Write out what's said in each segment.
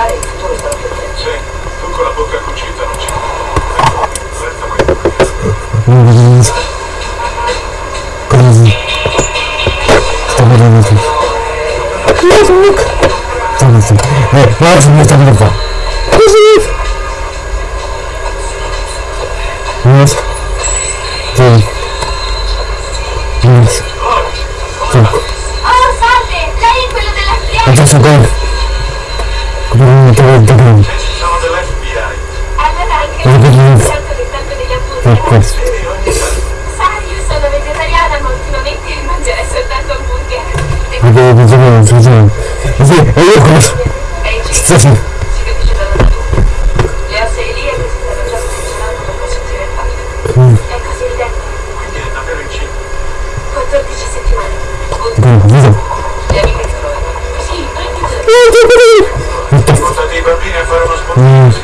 migliorare il futuro della frequenza. Sì, tu con la bocca cucita non ci credi. Così. Sta parlando tu. Così, Nick. Sta tu. Eh, guarda, sta parlando qua. Così, Nick. Yes. Oh, salve! Lei è quello della friata! Adesso, guarda. öldürün. Öldürün. Per questo. Ma devo mangiare, mangiare. Sì, e io come... Sì, sì. Grazie. di bambini a fare uno sport. Mm.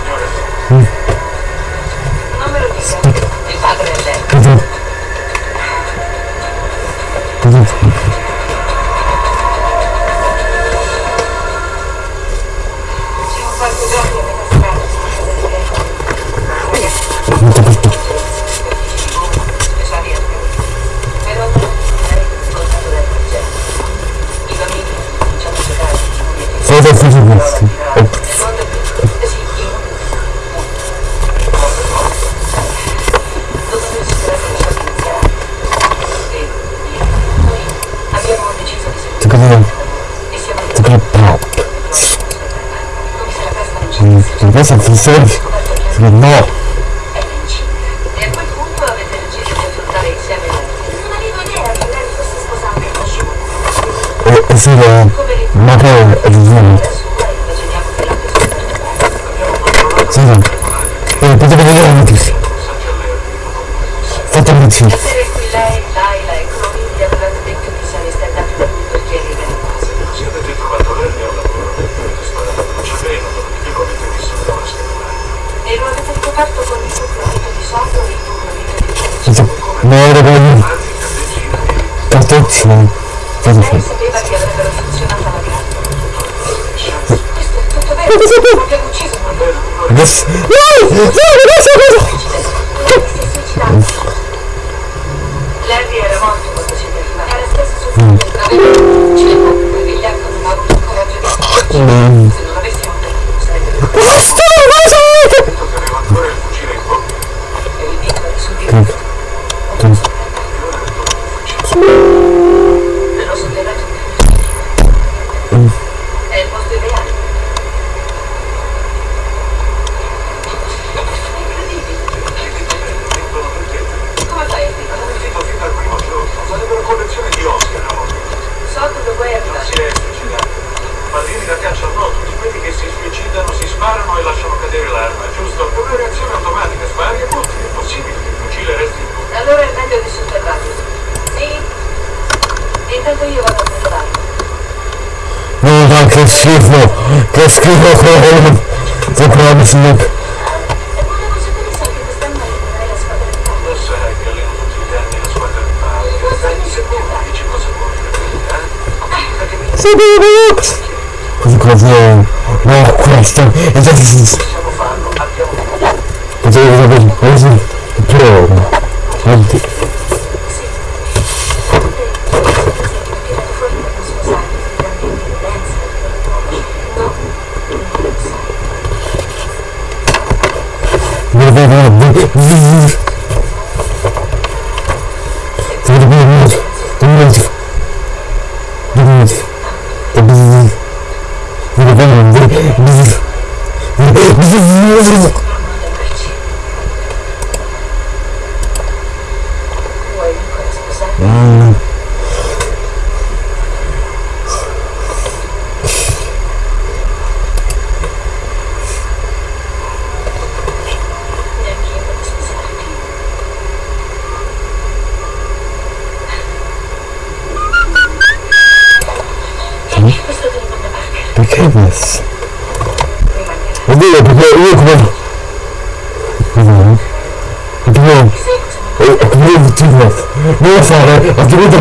said. funzionano quasi sempre. Cosa sapevo? Adesso... No! No, adesso cosa? Larry era morto quando ci arriva. no! no! no! no! no! no! no! di... fare, altrimenti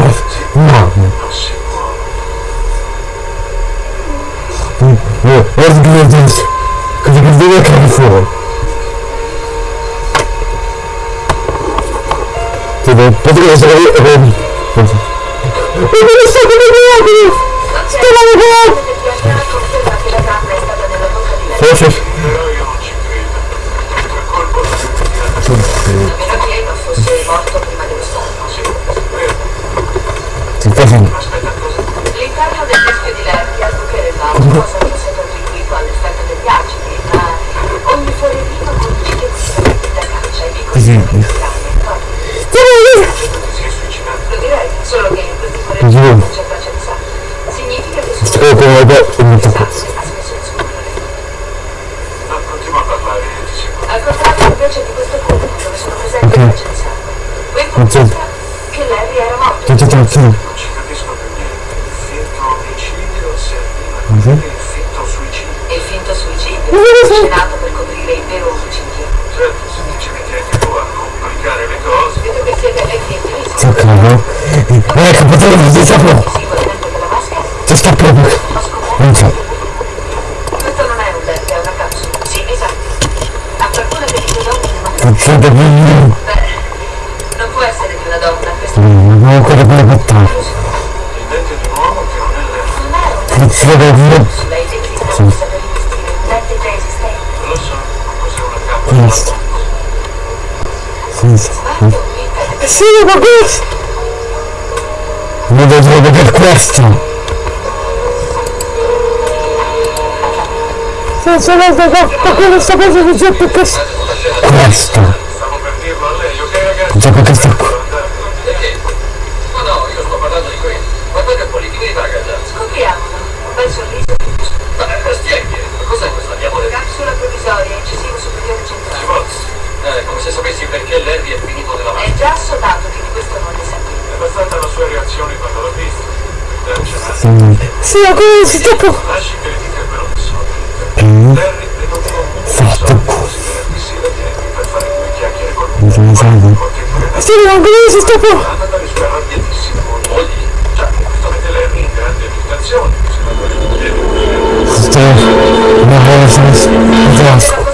best. Sì, ma questo! Mi vedrete per questo! Senza l'altro da quello sta cosa che c'è per questo! Questo! Già per questo qua! No, io sto parlando di questo! Guardate che politico di Tagada! sapessi perché Larry è finito della macchina. È già assodato che di questo non ne sapevo. È stata la sua reazione quando l'ho visto. Sì, ho così dopo. Lasci che le dita però sono. Larry le mandò un soldi così venerdì sera vieni per fare due chiacchiere con lui. Sì, non così dopo. Dalle sue. Già, questo mette Larry in grande agitazione. Se la vuole chiedere. Sto. Ma cosa? Già.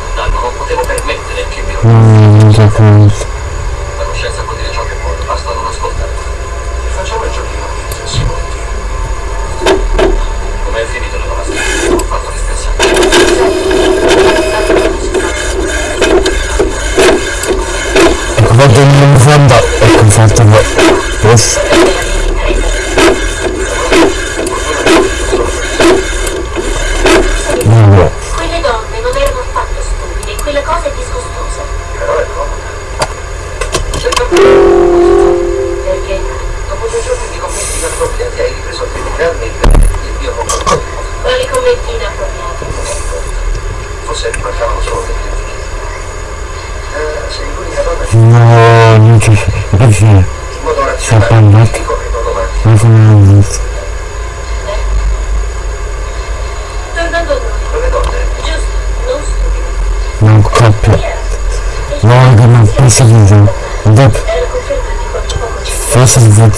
lontano non potevo permettere che mi non so rovinasse. La coscienza può dire ciò che vuole, basta non ascoltare. Facciamo il giochino che si vuol dire. Com'è finito la nostra? Ho fatto l'espressione. Vado in fondo, ecco fatto. Posso? подожди. Шапан нет. Нужно нет. Нам копи. Много нам присоединил. Деп. Фасад вот.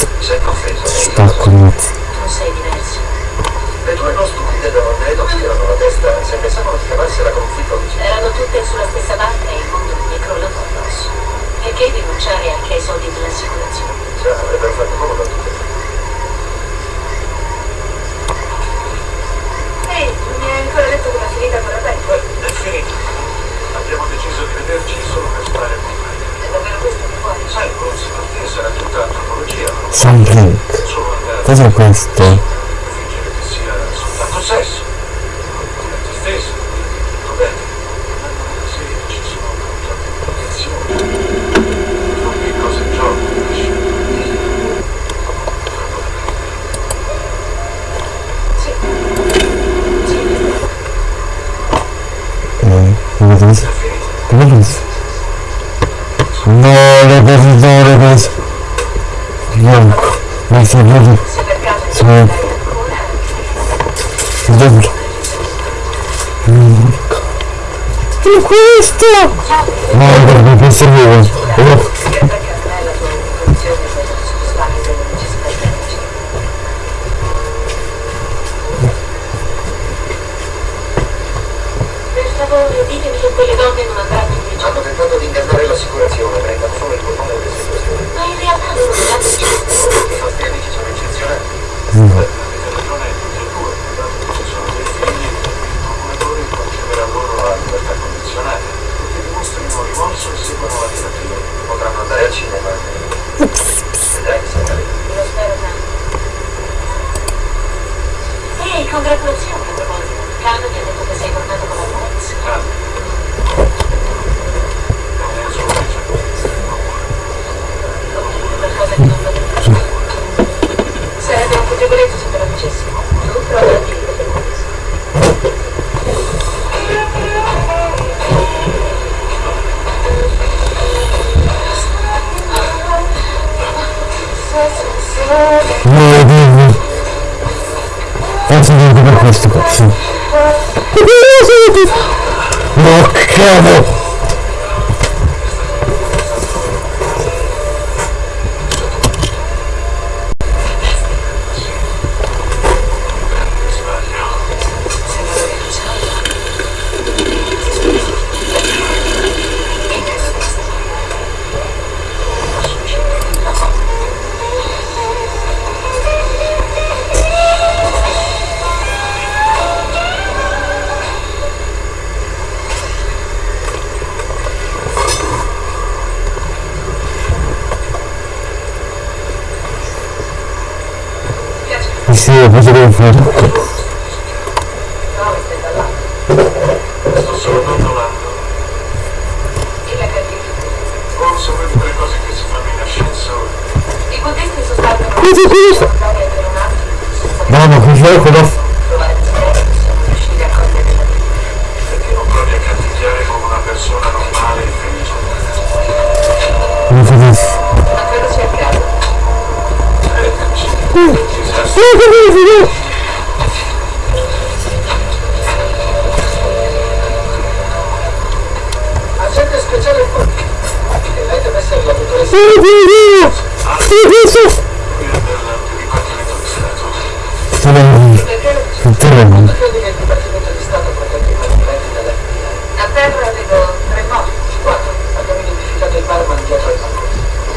Спаку нет. Le due non stupide donne non tirano se pensavano di cavarsi la conflitto. Erano tutte sulla stessa barca e il mondo gli è addosso. Perché rinunciare anche ai soldi dell'assicurazione? Cioè, avrebbe fatto comodo a tutti. Ehi, non mi hai ancora detto come è finita quella pecora? È finita. Abbiamo deciso di vederci solo per stare con me. È davvero questo che vuoi? Sai, il prossimo sarà tutta antropologia. Sound Link. Cos'è questo? Fingere che sia soltanto sesso. Con te stesso. L'avete visto? No, visto, l'avete visto. No, non si vede. Che è questo? No, non serviva. Oh, che per caso è la tua condizione per soddisfare delle necessità tecniche. Per favore, ditemi che quelle donne non andranno in prigione. Hanno tentato di ingannare l'assicurazione, prendano solo il bottone delle situazioni. Ma in realtà loro non hanno niente. I nostri amici sono eccezionali. Avete ragione tutti e due, dato che ci sono dei figli, il procuratore concederà loro la libertà condizionata, perché dimostrino rimorso e seguano la terapia. Potranno andare al cinema. Vedrai che sarà lì. Lo spero tanto. Ehi, congratulazioni a proposito. Carlo mi ha detto che sei tornato con la ex. Calma. Non è solo Qualcosa che non va bene. Sarebbe un colpevolezzo se te lo dicessi. Tu prova a dire che dimmi. Di per questo qua, sì. No, cavolo! hole. Terra vedo tre morti. Quattro. Abbiamo identificato il barman dietro al bancone.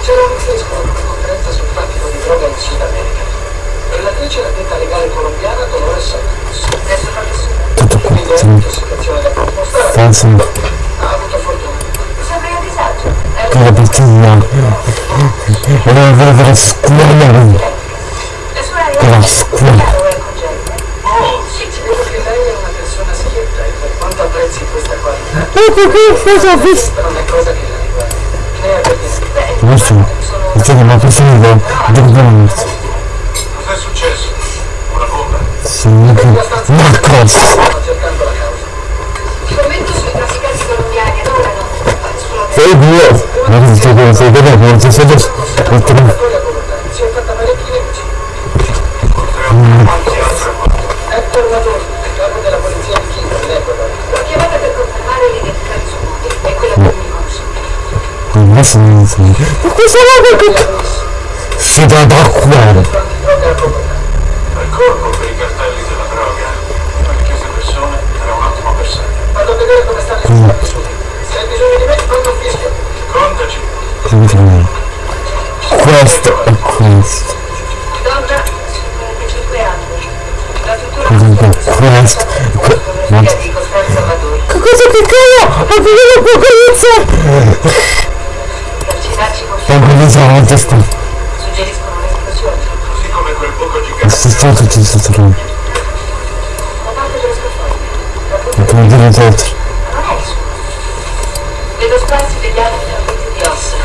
C'era un fresco ad una conferenza sul traffico di droga in Sud America. Relatrice la ditta legale colombiana Dolores Santos. Adesso fa nessuno. Quindi è un'intossicazione da dimostrare. Penso Ha avuto fortuna. Sembri a disagio. È la partita Volevo vedere la scuola la scuola è. Oh, sì, vedo che lei è una persona schietta e per quanto apprezzi questa qualità, Ecco cosa ho visto? non è cosa che la riguarda. Ne ha per niente. Beh, Questo sono Perché ma questo mi va Dove morto Cos'è successo? Una bomba? Sì, ma cosa? Stanno cercando la causa. Scommetto sui trafficanti colombiani, adorano far esplodere. Sei due Ma che stai con sei due Non ci sei non so Ma cosa va che Si dà da cuore. Al corpo per i cartelli della droga. Per queste persone era un ottimo bersaglio. Vado a vedere come stanno i risultati su. Se hai bisogno di me, un fischio. Contaci. Questo è questo Donna, 55 anni. La struttura Questo Questo. Che cosa che cazzo? Ho finito Suggeriscono un'esplosione. Così come quel buco gigante. È stato ci sta trovando La parte dello. La Ma come dire tutto non è il suo. Vedo sparsi degli altri frammenti di ossa.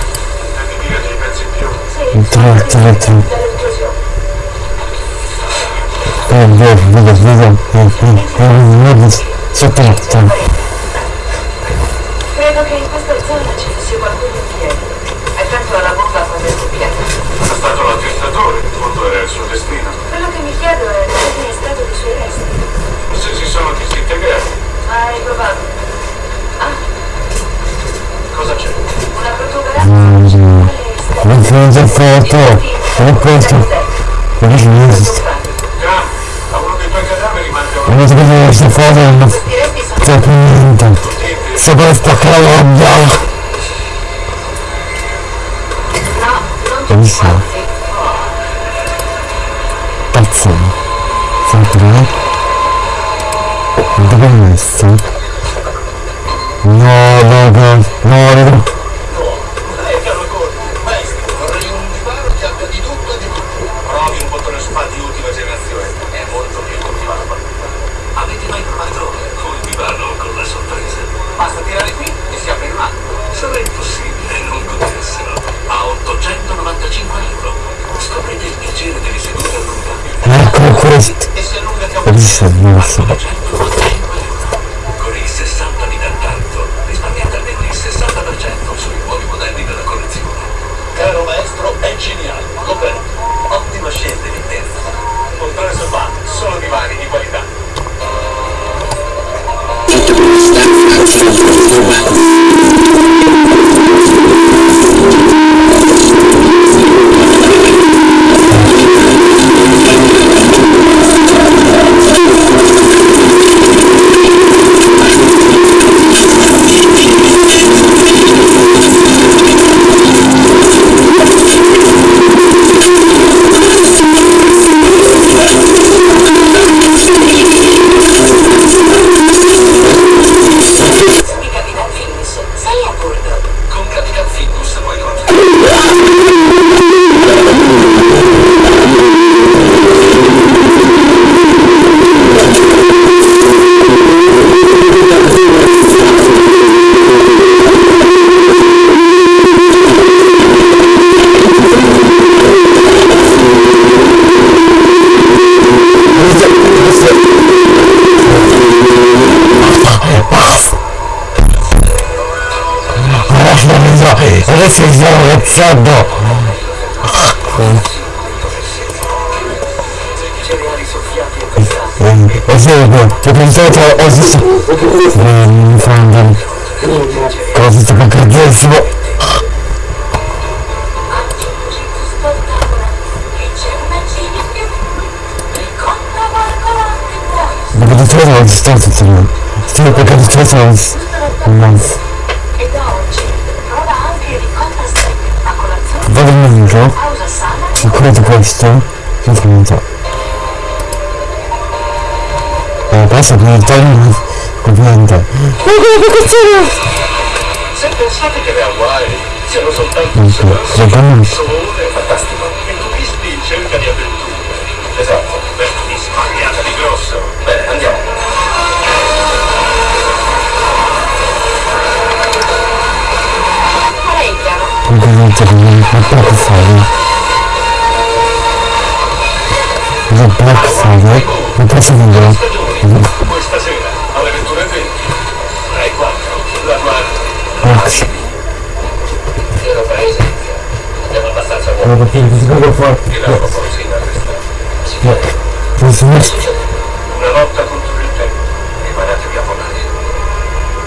Intendi dire dei pezzi in più? Sì, tre, tre dall'esplosione. Eh, vedo, vedo, vedo Eh, eh, eh, vedo Sotto, sotto Credo che in questa zona ci fosse qualcuno in piedi. Accanto alla bomba quando è scoppiata. È stato l'attestatore, in fondo era il suo destino. Quello che mi chiedo è come è stato dei suoi resti. Se si sono disintegrati. Ma è probabile. Ah, Cosa c'è? una protuberanza. Non sono già fatto. Ho questo. Non esiste. Graham, a uno dei tuoi cadaveri manca un Non so cosa questa foto non più niente. diente. Sopra sta caloria. No, non tutti Benissimo. quanti. Pazzo. Sempre. Dove è messo? No, no, no, no, no. Eh, caro Gordon, maestro, vorrei un divano che abbia di tutto e di più. Provi un bottone spa di ultima generazione, è molto più divano. Avete mai provato col divano con la sorpresa? Basta tirare qui e si apre il mano. Sarà impossibile non goderselo. A 895 euro. Scoprite il piacere delle sedute allungabili. Ecco questo. E si allunga che cazzissimo. Spettacolo. E c'è una cena in più. Ricotta qualcosa che vuoi. Dopo di tutto non ci sto facendo. Sto perché di tutto non si. Vado in sana E credo questo. Non so. Eh, passa per il tono. Ovviamente. Se pensate che le Hawaii siano soltanto un sole è fantastico. Il turisti in cerca di avventure. Esatto. Black Intero paese. Andiamo abbastanza Friday. buono. Perché si può fare. Tiravo così da restare. Questo è Una lotta contro il tempo. Preparatevi a volare.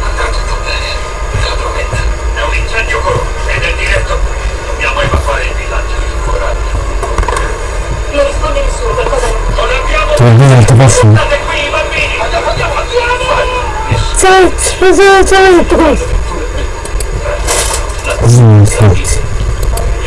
Andrà tutto bene. Te lo prometto. È un incendio corone ed è diretto qui. Dobbiamo evacuare il villaggio. Coraggio. Non risponde nessuno, qualcosa non... Non abbiamo... Ti vuoi dire il tuo passo? State qui i bambini! Andiamo, andiamo, andiamo! Ciao, ciao, ciao, tutto questo. Così mi senti.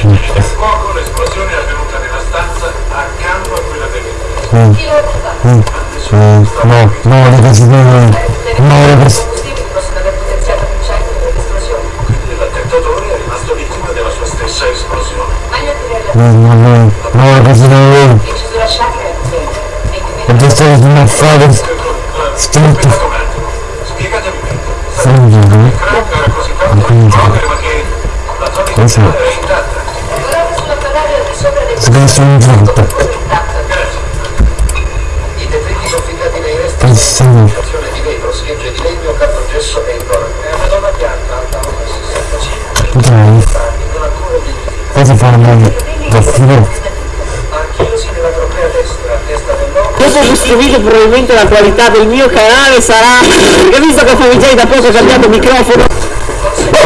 Il fuoco, l'esplosione è avvenuta nella stanza accanto a quella del Eh, Chi lo ruba? eh, eh, no, no, ragazzi, no, no, no, I ragazzi. combustibili possono aver potenziato l'incendio dell'esplosione. Quindi l'attentatore è rimasto vittima della sua stessa esplosione. Meglio tirare No, no, no, no, ragazzi, no, no. in cesura sciacca e attenta. E fare Aspettate un meglio. Crack era così tanto Quindi- Questo- sono un resti Pensavo. di vetro, schegge di legno, cartongesso questo video probabilmente la qualità del mio canale sarà... Perché visto che Famigei da poco ha cambiato microfono...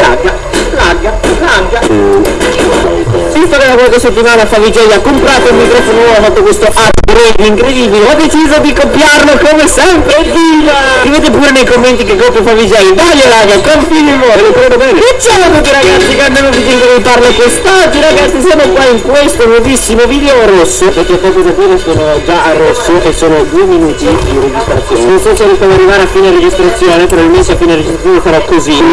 Lagga, lagga, lagga. Visto che da qualche settimana Famigei ha comprato un microfono nuovo, ha fatto questo upgrade incredibile, ho deciso di copiarlo come sempre, viva! Scrivete pure nei commenti che copio Famigei, dai raga, confidiamo, lo credo bene. E ciao a tutti ragazzi, che andiamo di vi parlo quest'oggi ragazzi, siamo qua in questo nuovissimo video rosso, perché da qui sono già a rosso e sono due minuti di registrazione. Non so se riesco ad arrivare a fine registrazione, probabilmente a fine registrazione farò così.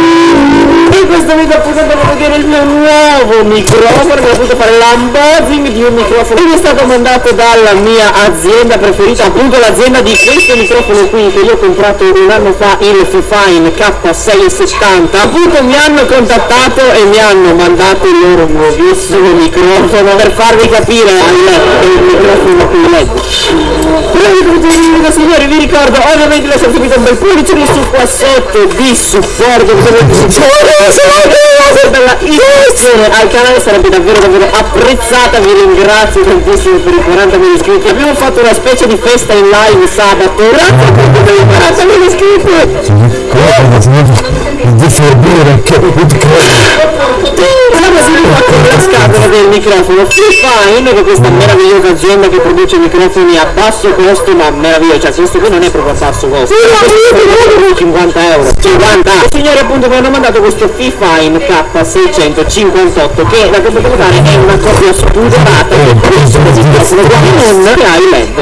E in questo video appunto a vedere il mio nuovo microfono, che ho potuto fare l'unboxing di un microfono che mi è stato mandato dalla mia azienda preferita, appunto l'azienda di questo microfono qui che io ho comprato un anno fa, il Fifine K670. Appunto mi hanno contattato e mi hanno mandato il loro nuovissimo microfono per farvi capire il, il microfono il video signori vi ricordo ovviamente di lasciare subito un bel pollice su qua sotto di supporto per la iscrizione al canale sarebbe davvero davvero apprezzata vi ringrazio tantissimo per i 40.000 iscritti. Abbiamo fatto una specie di festa in live sabato. Grazie per i 40.000 iscritti di forbire che si rifà con la scatola del microfono Fifine che questa meravigliosa azienda che produce microfoni a basso costo ma meraviglioso cioè questo qui non è proprio a basso costo 50 euro 50 e signori appunto mi hanno mandato questo Fifine K658 che da quanto devo dare è una copia spudorata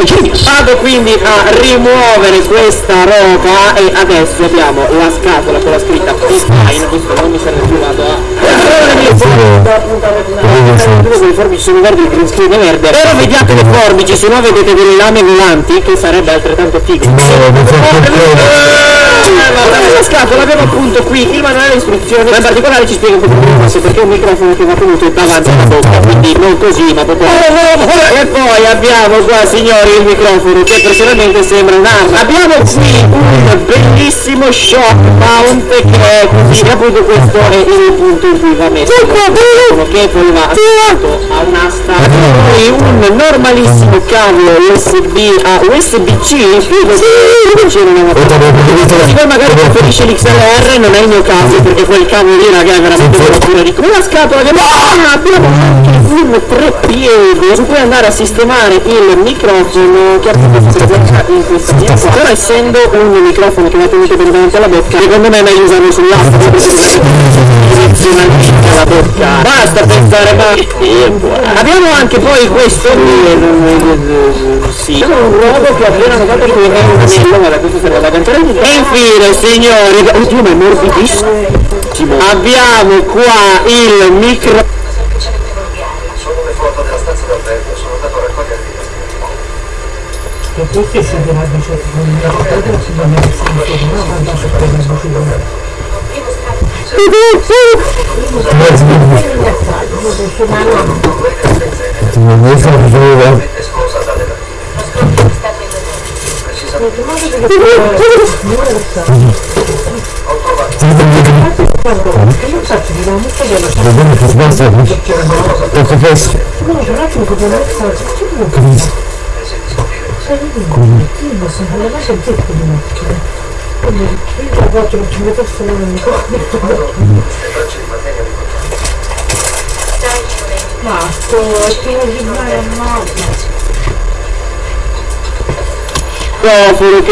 che il vado quindi a rimuovere questa roba e adesso abbiamo la scatola con la scritta Fifine questo non mi serve le forbici sono verdi, il green screen verde però vediate le forbici se no vedete delle lame volanti che sarebbe altrettanto figo la scatola abbiamo appunto qui il manuale di istruzioni ma in particolare ci spiega come fosse perché un microfono che va tenuto davanti alla bocca quindi non così ma proprio e poi abbiamo qua signori il microfono che personalmente sembra un'arma abbiamo qui un bellissimo shock mount che è così e appunto questo? È il punto in cui va messo. Che poi va attaccato a un'asta poi un normalissimo cavo USB a USB-C se poi magari preferisce l'XLR non è il mio caso perché quel cavo lì raga è veramente una di una scatola che ah, un treppiede su cui andare a sistemare il microfono che appunto si blocca in questa via qua. Però essendo un microfono che va tenuto bene davanti alla bocca secondo me è meglio usarlo sull'asta direzionalmente alla bocca basta pensare ma abbiamo anche poi questo sì un robo che ho appena notato che è un anello guarda questo serve da cantare e infine signori oddio ma è morbidissimo abbiamo qua il micro semplicemente volgare. Sono le foto della stanza d'albergo, sono andato a raccogliere È esplosa dalle stato in Indonesia. precisamente Vedete che sbasta Ecco questo microfono che quindi. Io posso fare la sentire con le macchine. Quindi io fare un po' di Ma, tu, ti vuoi dire a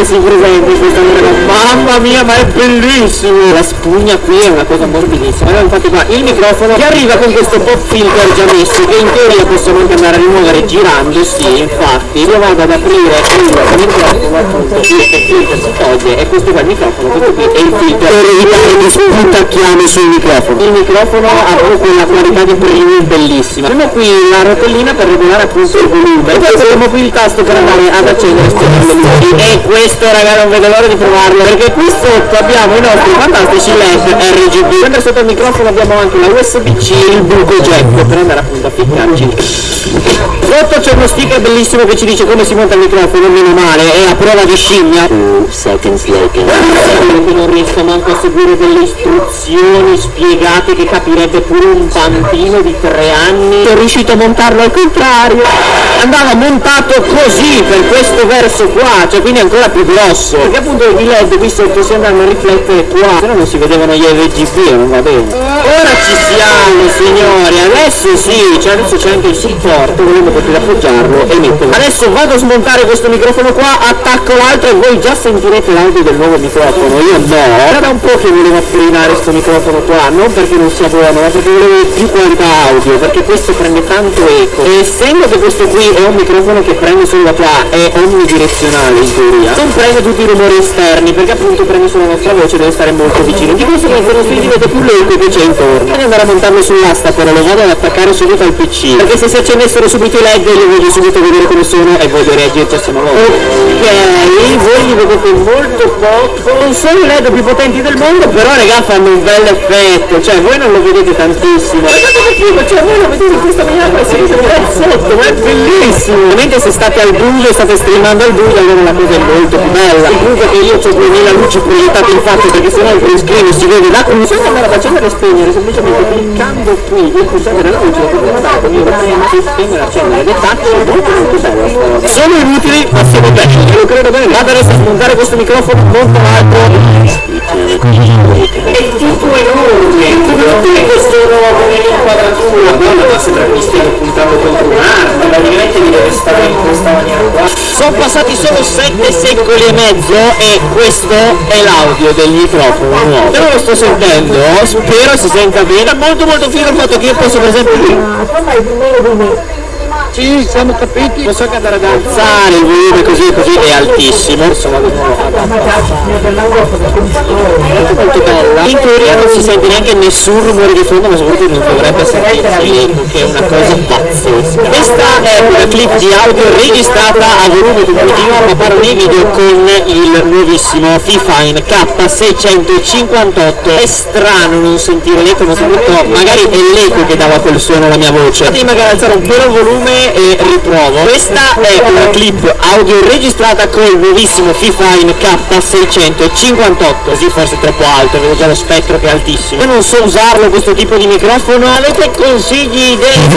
si presenta in questa maniera mamma mia ma è bellissimo! La spugna qui è una cosa morbidissima. Allora infatti qua il microfono che arriva con questo pop filter già messo che in teoria possiamo anche andare a rimuovere girando? Sì infatti. Io vado ad aprire il microfono appunto il filter si toglie e questo qua è il microfono questo qui è il filter per evitare di sputacchiare sul microfono il microfono ha proprio una qualità di premium bellissima. Abbiamo qui la rotellina per regolare appunto il volume e poi abbiamo qui il tasto per andare ad accendere e e questo raga non vedo l'ora di provarlo perché qui sotto abbiamo i nostri fantastici LED RGB mentre sotto il microfono abbiamo anche la USB-C il buco jack per andare appunto a ficcarci sotto c'è uno sticker bellissimo che ci dice come si monta il microfono meno male è a prova di scimmia. Seconds later. Non riesco manco a seguire delle istruzioni spiegate che capirebbe pure un bambino di tre anni. Sono riuscito a montarlo al contrario. Andava montato così per questo verso qua cioè quindi ancora più grosso. Perché appunto i led qui sotto si andranno a riflettere qua. Se no non si vedevano gli RGB non va bene. Ora ci siamo signori. Adesso sì cioè adesso c'è anche il supporto volendo potete appoggiarlo e metterlo. Adesso vado a smontare questo microfono qua attacco l'altro e voi già sentirete l'audio del nuovo microfono. Io no. Era da un po' che volevo applinare questo microfono qua non perché non sia buono ma perché volevo più qualità audio perché questo prende tanto eco. E essendo che questo qui è un microfono che prende solo da qua è omnidirezionale in teoria non prende tutti i rumori esterni perché appunto prende solo la nostra voce deve stare molto vicino. Di conseguenza non si vede più l'eco che c'è intorno. Devo andare a montarlo sull'asta però lo vado ad attaccare subito al pc perché se si accendessero subito i led li voglio subito vedere come sono e voglio reagirci a sua volta ok voi li vedete molto poco. Non sono i led più potenti del mondo però raga fanno un bel effetto. Cioè voi non lo vedete tantissimo. Guardate che figo cioè voi lo vedete in questa maniera si vede sotto ma è bellissimo. Ovviamente se state al buio state streamando al buio allora la cosa è molto più bella. È che io ho 2000 luci proiettate in faccia perché sennò il print screen si vede da qui bisogna andare a e spegnere semplicemente cliccando qui. Il pulsante della luce andare con il prima si spegne accendere ed è è molto molto bella sta roba sono inutili ma sono belli. Io lo credo bene vado adesso a smontare questo microfono molto alto è tutto enorme tutte questo nuovo l'inquadratura sembra che mi stiamo puntando contro un'arma praticamente mi deve stare in questa maniera qua sono passati solo 7 secoli e mezzo e questo è l'audio del microfono. Nuovo non lo sto sentendo spero si senta bene. Molto molto figo il fatto che io posso per esempio sì, siamo capiti. Posso anche andare ad alzare il volume così così è altissimo. Insomma. Molto molto bella. In teoria non si sente neanche nessun rumore di fondo, ma soprattutto non dovrebbe sentirsi che è una cosa pazzesca. Questa è una clip di audio registrata a volume continuo, ma parlo di video con il nuovissimo Fifine K658. È strano non sentire l'eco, ma soprattutto magari è l'eco che dava quel suono alla mia voce. Devi magari alzare un po' il volume e riprovo. Questa è una clip audio registrata con il nuovissimo Fifine K658. Così forse è troppo alto, vedo già lo spettro che è altissimo. Io non so usarlo questo tipo di microfono, avete consigli, idee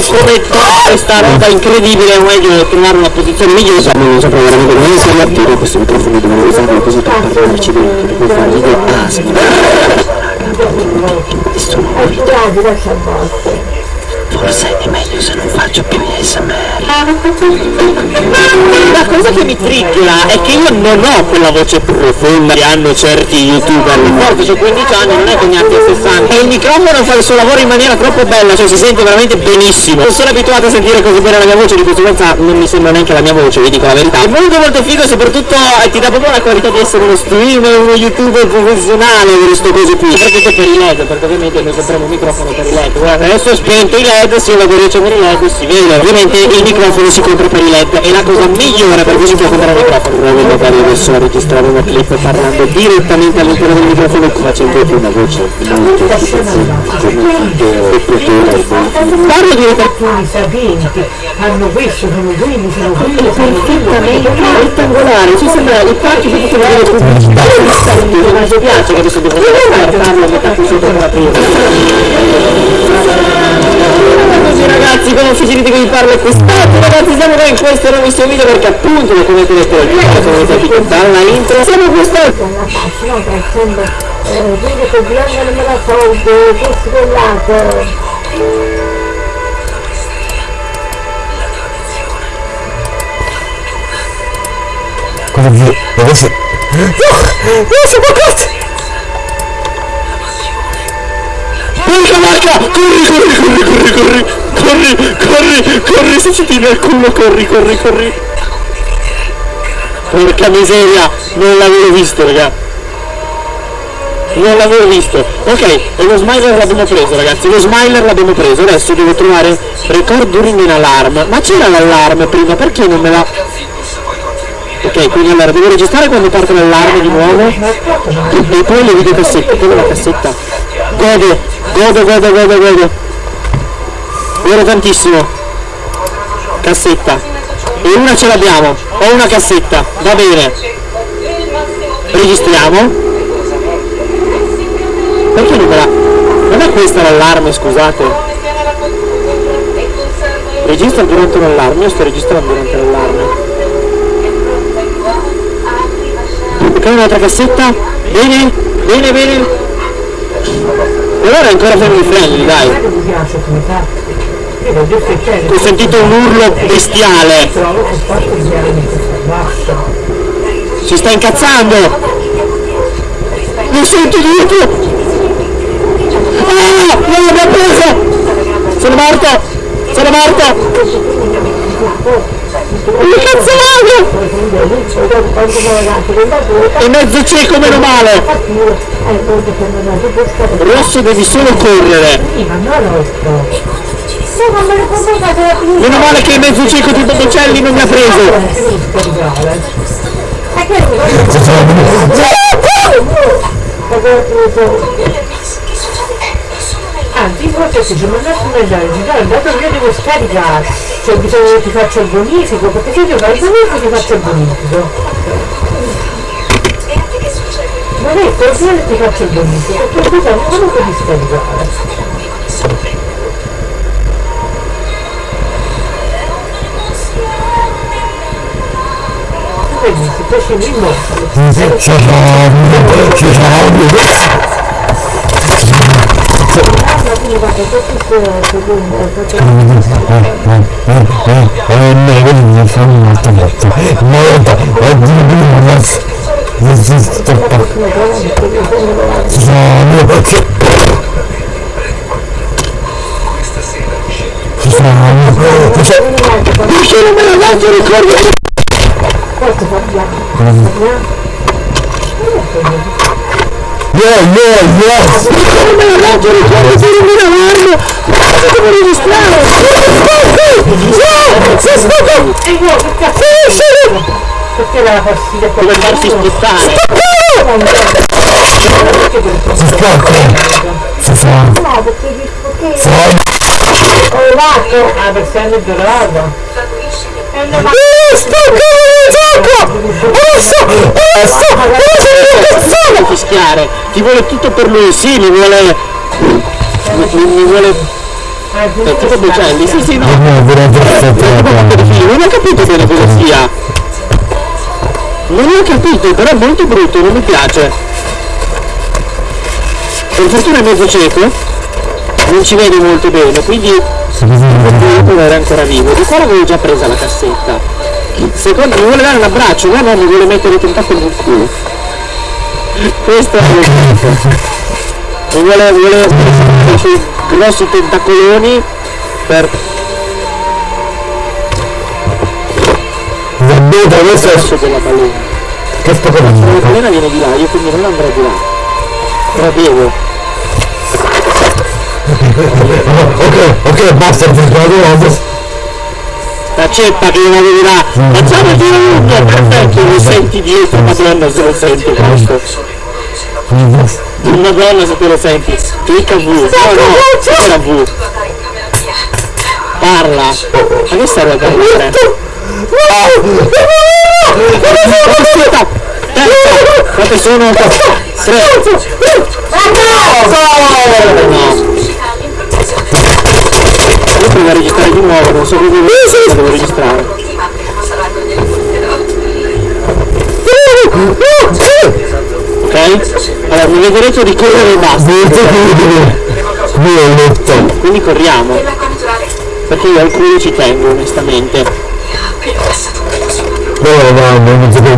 su come trovare questa roba incredibile, o meglio trovare una posizione migliore. Non saprei veramente come si attivo questo microfono devo usarlo così per parlarci dentro, per fare video asma. Forse è meglio se non faccio più ASMR. La cosa che mi triggera è che io non ho quella voce profonda che hanno certi youtuber. Forse ho 15 anni, non è che ne abbia 60. E il microfono fa il suo lavoro in maniera troppo bella, cioè si sente veramente benissimo. Non sono abituato a sentire così bene la mia voce, di conseguenza non mi sembra neanche la mia voce, vi dico la verità. È molto molto figo e soprattutto eh, ti dà proprio la qualità di essere uno streamer, uno youtuber professionale per queste cose qui. Soprattutto per i LED, perché ovviamente noi compriamo un microfono per i LED. Guarda, adesso ho spento i LED, se io vado a riaccendere i LED si vede. Ovviamente il microfono si compra per i LED, è la cosa migliore per cui si può comprare il microfono. Provo magari adesso a registrare una clip parlando direttamente all'interno del microfono facendo una voce molto Parlo sapienti hanno questo, sono quelli, sono quelli, sono perfettamente rettangolare, ci sembra i parchi che possono vedere pubblicità ma mi piace che adesso devo farlo metà qui sotto la prima ragazzi come facilite che vi parlo è quest'altro ragazzi siamo qua in questo nuovissimo video perché appunto come avete detto come avete capito dalla intro siamo sono essendo eh, Dove sei? No! No, siamo bloccati! Porca vacca! Corri, corri, corri, corri, corri, corri, corri, corri, se ci tiri al culo, corri, corri, corri. Porca miseria, non l'avevo visto, raga. Non l'avevo visto. Ok, e lo smiler l'abbiamo preso, ragazzi, lo smiler l'abbiamo preso. Adesso devo trovare record during an alarm. Ma c'era l'allarme prima, perché non me l'ha... Ok, quindi allora devo registrare quando parte l'allarme di nuovo. E poi le videocassette, è la cassetta. Godo, godo, godo, godo, godo. Godo tantissimo. Cassetta. E una ce l'abbiamo. Ho una cassetta. Va bene. Registriamo. Perché non me la... Non è questa l'allarme, scusate. Registra durante l'allarme, io sto registrando durante l'allarme. Ok, un'altra cassetta? Bene, bene, bene. E allora è ancora family friendly, dai. Ho sentito un urlo bestiale. Si sta incazzando. Lo sento dietro. Ah, non l'abbiamo preso. Sono morto. Sono morto. Che da due, È mezzo cieco, meno male. Rosso devi solo correre. Meno male che il mezzo cieco di Botticelli non mi ha preso. Anzi, forse se ci mandasse un messaggio, dato che io devo scaricare, cioè bisogna che ti faccia il bonifico, perché se io fai il bonifico ti faccio il bonifico. Non è così ti faccio il bonifico, perché bisogna comunque di scaricare. Vedi, si può scendere in moto. Ci sono, ci sono. quindi guarda, questo è secondo, perché E me vedi fanno molto molto. Molto. E di più. Non si stoppa. Ci sono. Ci ci sono. Ci sono. Perché non me la dato ricordo? Non per un allarme. Ma devo registrare. No, si spacca. E io che cazzo? Perché la fastidio con Deve farsi spottare. Si scocca. Si fa. No, perché perché ho levato. Ah, perché hanno giocato. Non fischiare. Ti vuole tutto per lui. Sì, mi vuole... Mi, mi vuole... Eh, tipo Bocelli. Sì, sì, no. Veramente Non ho capito bene cosa sia. Non ho capito, però è molto brutto, non mi piace. Per fortuna è mezzo cieco, non ci vede molto bene, quindi il era ancora vivo. Di qua l'avevo già presa la cassetta. Secondo mi vuole dare un abbraccio, no no mi vuole mettere i tentacoli nel culo. Questo è il punto. Mi vuole, vuole i suoi grossi tentacoloni per Vabbè, adesso è verso della balena. che sto La facendo? balena viene di là, io quindi non andrò di là. Però devo. Ok, ok, basta, ti sbaglio. La ceppa che non là. Facciamo il giro lungo, perfetto, lo senti dietro, madonna se lo senti questo. Madonna se te lo senti. Clicca V. No, no, era V. Parla. Ma che stai guardando te? Aspetta! Terza! Quante sono? Tre! No! Io provo a registrare di nuovo, non so come devo registrare. Ok? Allora mi vedrete ricorrere e basta. Quindi corriamo. Perché io al culo ci tengo onestamente. Dove vanno? Non si può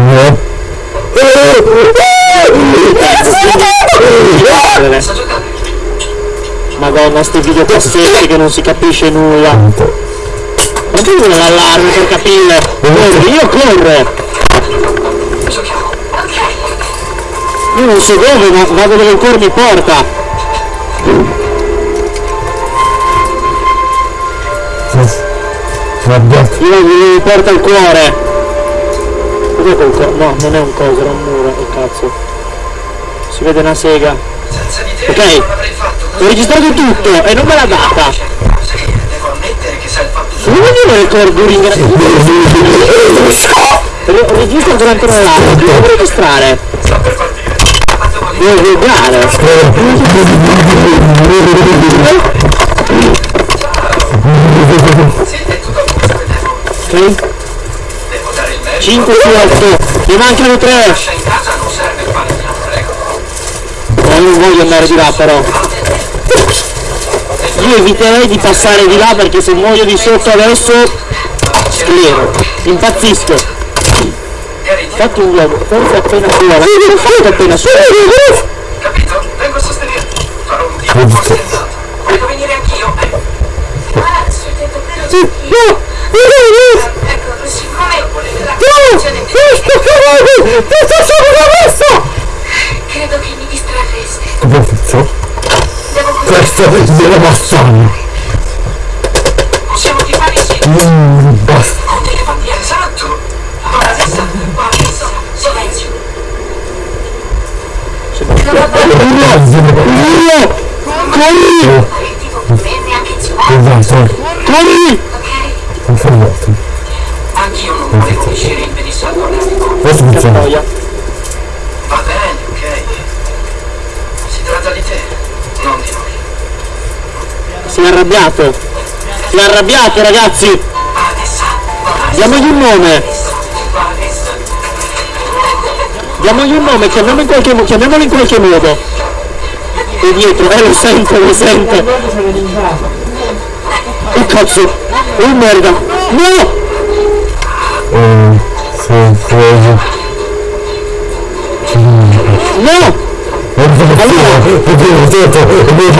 Madonna, sti videocassetti che non si capisce nulla. Ma tu vuoi l'allarme per capire? Corre, io corro! Io non so dove, ma vado dove il cuore mi porta. Io mi porta il cuore. Cos'è quel co- No, non è un coso, era un muro, che cazzo. Si vede una sega. Senza di te Ok. Ho registrato tutto e non me l'ha data. Sì, devo ammettere che sai il fatto Non mi viene il recording Re- Registra durante una live, devo registrare. sta per partire. Quanto vuoi Devo guardare. Ok? Devo dare il merito. 5 su 8. Ne mancano 3. Lascia in casa non serve il bagno, prego. No, non voglio andare di là però. Io eviterei di passare di là perché se muoio di sotto adesso sclero. Impazzisco. Eri Fatti un uomo, forse appena suona. L'ho fatto appena suona. capito? Vengo a sostenerti. Farò un tipo scherzato. Devo venire anch'io. Ah, sul tetto quello Sì, no! Ecco, siccome la condizione credo che mi distrarreste. Questo? Devo Questo glielo bastano. Possiamo tifare insieme. Mm, basta. Con delle bandiere, esatto. Ora adesso, adesso, silenzio. Corri! Corri! ok? Confermato. Anch'io non volevo uscire in Che funziona. noia. Va bene, ok. Si tratta di te, non di noi. Si è arrabbiato. Si è arrabbiato ragazzi! Diamogli un nome! Diamogli un nome, chiamiamolo in qualche, mo- chiamiamolo in qualche modo. E dietro, eh lo sento, lo sento. Oh cazzo! Oh merda! No! Sì. No!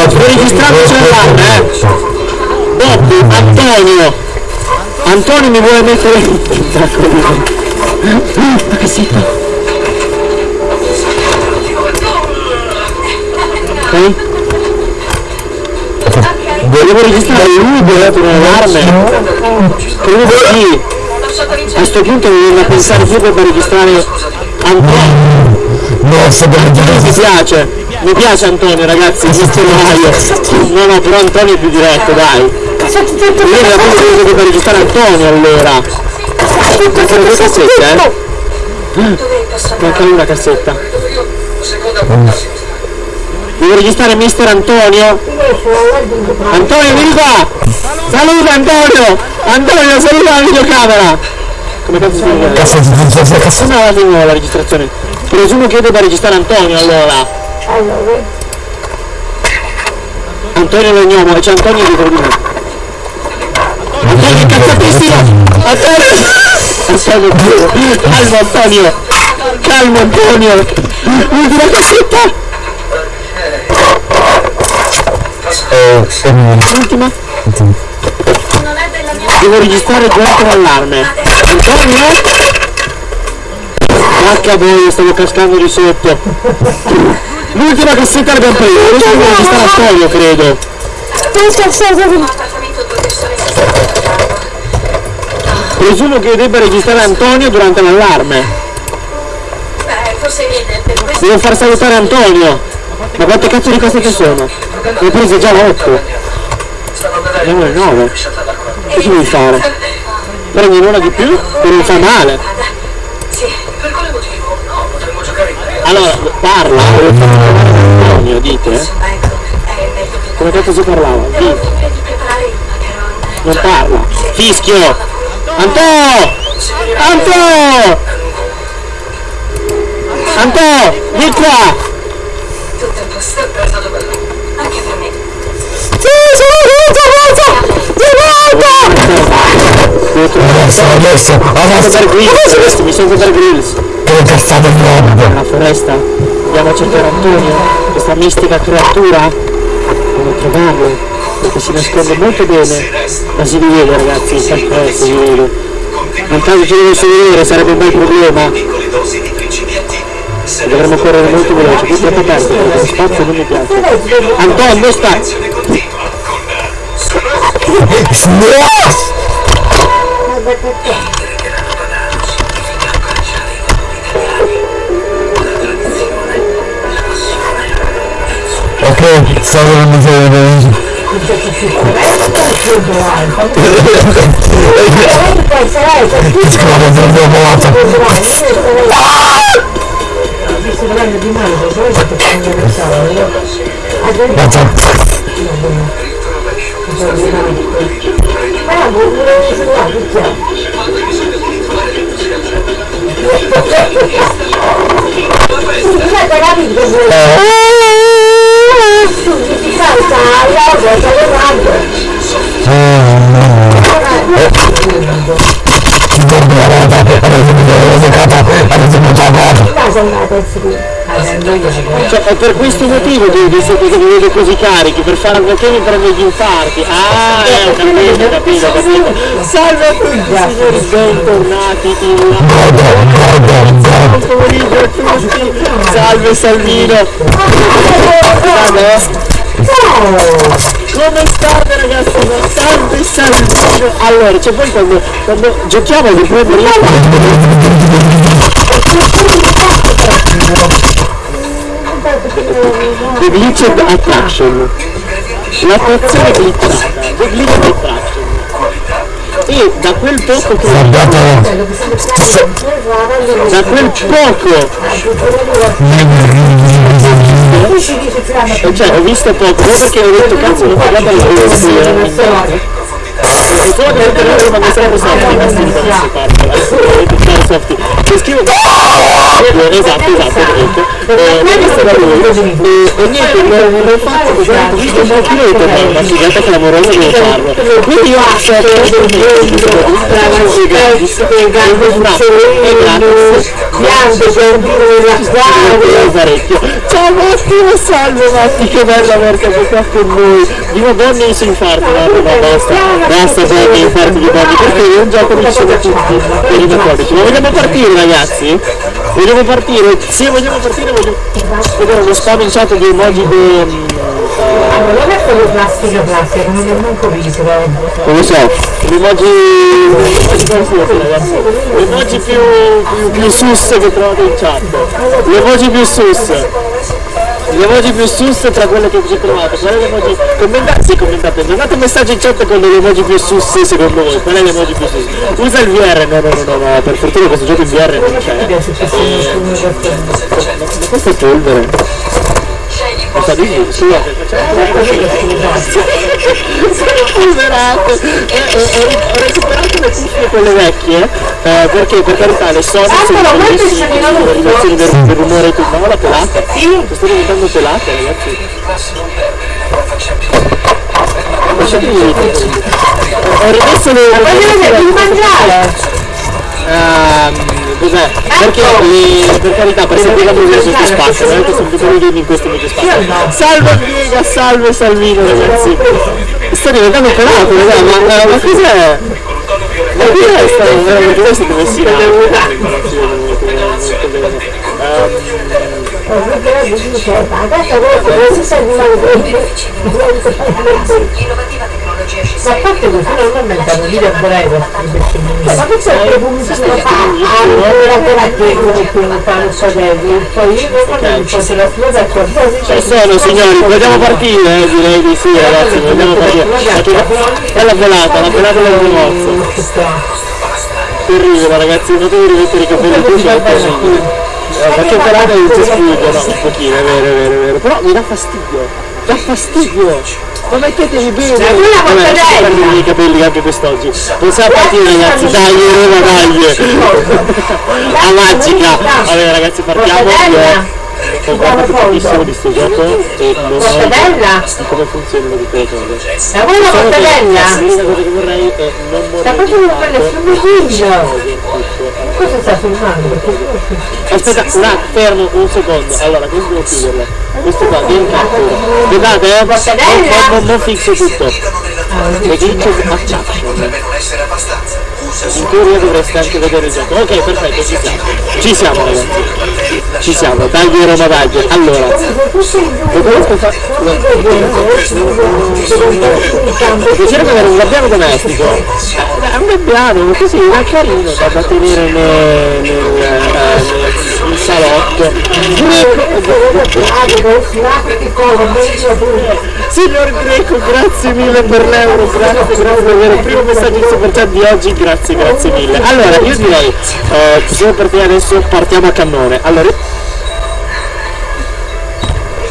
Sto registrando il cellulare, eh! Bob, Antonio! Antonio mi vuole mettere... La cassetta. Ok? Devo registrare l'Uber per un'allarme. Credo sì. A sto punto mi viene a pensare più per registrare Antonio. No, sto Mi piace, mi piace Antonio ragazzi, questo Mario. No no, però Antonio è più diretto, dai. Io era proprio che per registrare Antonio allora. Mancano due cassette, eh? Manca cassetta. Io, seconda portarsi. Devo registrare Mister Antonio? Antonio vieni qua! Saluta Antonio! Antonio saluta la videocamera! Come cazzo si chiama? Nuovo la registrazione. Presumo che io debba registrare Antonio allora. Antonio Legnomo, e c'è Antonio dietro di me. Antonio cazzatissimo! Antonio! Antonio, calmo Antonio! Calmo Antonio! Ultima cassetta! Ultima? Non è della mia Devo registrare durante l'allarme. Antonio? H voi, stavo cascando di sotto. L'ultima cassetta l'abbiamo presa, adesso credo. due persone si stanno mangiando. Presumo che io debba registrare Antonio durante l'allarme. Devo far salutare Antonio. Ma quante cazzo di cassette sono? Ne ho prese già 8. Stavo a vedere Andiamo al 9. lasciata l'acqua. Cosa devi fare? Prendi una di più? Che non fa male. Sì, Per quale motivo? No, potremmo giocare in tre. Allora, parla. Volevo far chiamare Antonio, dite. eh? ecco, Come cazzo si parlava? Dite. di. Non parla. Fischio! Anto! Anto! Anto! Vieni qua! Tutto a posto, È stato bello. anche per me. Devo trovare Adesso, adesso, adesso. Bear Grylls. Mi sento per Grills. Che cazzata di roba. Nella foresta. Andiamo a cercare Antonio. Questa mistica creatura. Devo trovarlo. Perché si nasconde molto bene. Ma si rivede ragazzi, eh, si rivede. Nel caso ci dovesse vedere sarebbe un bel problema. Dovremmo correre molto veloce, qui è troppo aperto, perché lo spazio non mi piace. Antonio, dove sta? Azione vedendo di male, perché poi fatto che non lo so. Guarda, Ma non volevo suonare, perché? Scusate ragazzi, Cioè, è per questo motivo che vi siete vedo così carichi, per fare mi prende gli infarti. Ah, eh, ho capito, ho capito, ho capito. Salve a tutti signori, bentornati in Buon pomeriggio a tutti. Salve Salvino. Salve. Come state ragazzi? Salve Salvino. Allora, cioè poi quando, quando giochiamo di prendere The Glitched Attraction. L'attrazione glitchata The Glitched Attraction e da quel poco che da quel poco cioè ho visto poco non perché ho detto cazzo non guarda la video e solo per loro quando sempre softi i vestiti quando si parla softi che scrivo esatto esatto eh, lui e, e niente l'ho fatto visto un pochino di tornare una figata clamorosa devo farlo quindi io che parecchio ciao Matti salve Matti che bello averti qua con noi dico Bonnie si infarto no basta basta Bonnie infarti di Bonnie perché è un gioco di scena tutti per i ma vogliamo partire ragazzi? vogliamo partire? se vogliamo partire voglio vedere uno spam in chat di di Non è solo plastica plastica, come non manco visto, non lo so, l'emoji l'emoji più, più, più sus che trovate in chat, l'emoji più sus, l'emoji più sus tra quelle che ci trovate, qual è l'emoji, commentate, sì commentate, mandate un messaggio in chat con l'emoji più sus secondo voi, qual è l'emoji più sus, usa il VR, no no no no, no per fortuna questo gioco in VR non c'è, ma questo è polvere. Di sì, sono polverato Eh, eh, ho, recuperato le cuffie quelle vecchie eh, perché per carità le Sony sono bellissime per del rumore e tutto ma la pelata sì. sto diventando pelata ragazzi lasciatemi ho rimesso le devi mangiare! Ehm, cos'è? Perché le, per carità per musica su che spazio, che sono tutti i in questo multispazio. Salve Diega, salve Salvino ragazzi. Sto diventando pelato, raga, ma, eh, ma cos'è? Ma chi è sta? Veramente voi siete messi in Questo Ma a parte questo non mi inventano video breve Ma che c'è il pubblicista Allora per che come fanno fratelli Poi io quando mi faccio la strada a qualcosa Ci sono signori, vogliamo partire? Eh, direi di sì ragazzi, vogliamo partire. È la volata, la volata del dimozzo. Terribile ragazzi, potevo rimettere i capelli così Ma che volata non ci sputo, no, un pochino, è vero, è vero, è vero. Però mi dà fastidio, dà fastidio. Ma mettetevi bene! quella Vabbè, mortadella! i capelli anche quest'oggi. Possiamo partire ragazzi, dai, Roma, dai! A magica! Vabbè ragazzi partiamo. Ho guardato pochissimo di sto gioco e non ho Mortadella? di come le cose. Ma quella Solo che mortadella? L'unica cosa che vorrei è non morire devo fare infarto. sul video? Cosa sta filmando? Aspetta, un attimo, fermo un secondo. Allora, questo devo chiuderlo. Questo qua, vieni captura. Guardate, eh, non, non, non fixo tutto. Le glitch. Usa In teoria dovreste anche vedere il gioco. Ok, perfetto, ci siamo. Ci siamo ragazzi. Ci siamo, tagli Roma Dagli. Allora, lo conosco fa... Piacere avere un gabbiano domestico. È un gabbiano, così, è carino da, da tenere nel, nel, eh, nel- salotto. Signor Greco, grazie mille per l'euro, grazie, grazie davvero. Il primo messaggio in super chat di oggi, grazie, grazie mille. Allora, io direi, eh, possiamo partire adesso, partiamo a cannone. Allora,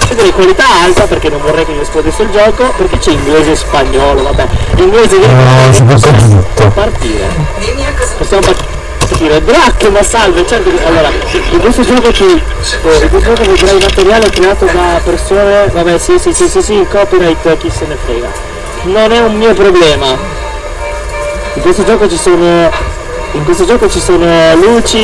direi qualità alta perché non vorrei che mi esplodesse il gioco, perché c'è inglese e spagnolo, vabbè. Inglese e No, può fare tutto. partire. Possiamo partire. Drac, ma salve, certo che- allora, in questo gioco ci. eh, questo gioco vedrai materiale creato da persone. Vabbè sì sì sì sì sì, copyright chi se ne frega. Non è un mio problema. In questo gioco ci sono. In questo gioco ci sono luci,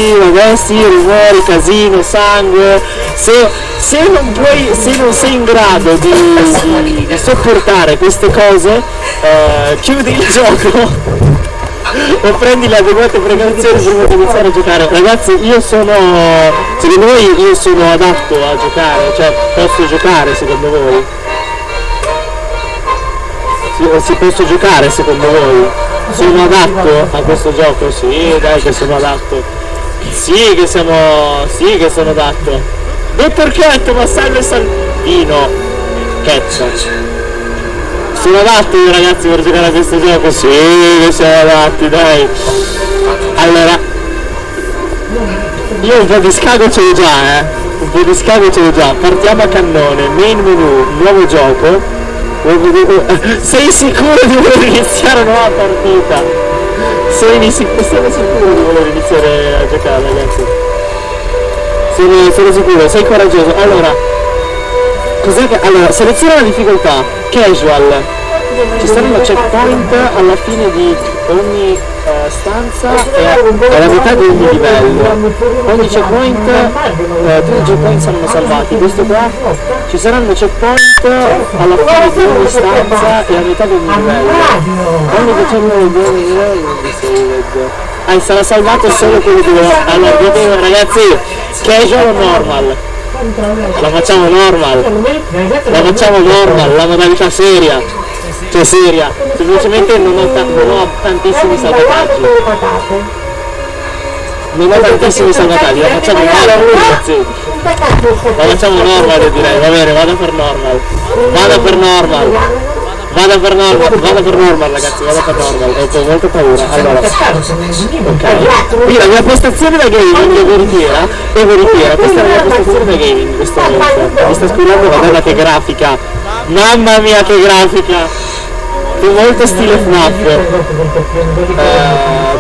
sì, rumori, casino, sangue. Se, se non puoi, se non sei in grado di, di- di sopportare queste cose, eh, chiudi il gioco o prendi le adeguate precauzioni prima di iniziare a giocare. Ragazzi, io sono. Secondo voi io sono adatto a giocare, cioè posso giocare secondo voi? Si, si posso giocare secondo voi? Sono adatto a questo gioco? Sì, dai che sono adatto. Sì che siamo. sì che sono adatto. Dottor Cat, ma salve Salvino! Cat. Sono adatto io ragazzi per giocare a questo gioco? Sì, siamo adatti, dai. Allora, io un po' di scago ce l'ho già, eh. Un po' di scago ce l'ho già. Partiamo a cannone, main menu, nuovo gioco. Sei sicuro di voler iniziare una nuova partita? Sei sicuro, siamo sicuro di voler iniziare a giocare ragazzi? Sono, sono sicuro, sei coraggioso. Allora, cos'è che. Allora, seleziona la difficoltà, casual. Ci saranno checkpoint alla fine di ogni eh, stanza e alla metà di ogni livello. Ogni checkpoint, eh, tutti i checkpoint saranno salvati. Questo qua ci saranno checkpoint alla fine di ogni stanza e a metà di ogni livello. Ogni checkpoint di ogni livello. Ah, sarà salvato solo quello dove. Allora, vedete ragazzi, casual o normal? La facciamo normal. La facciamo normal, la modalità seria. Cioè seria. Semplicemente non ho, non ho tantissimi salvataggi. Non ho tantissimi salvataggi, la facciamo normal. La facciamo normal direi, va bene, vado per normal. Vado per normal. Vado per normal, vado per normal ragazzi, vado per normal, ho molto paura. Allora, ok. Qui la mia postazione da gaming è veritiera, è veritiera, questa è la mia postazione da gaming in questo momento. Mi sta scorrendo, guarda che grafica. Mamma mia che grafica! Molto stile FNAF. Eh,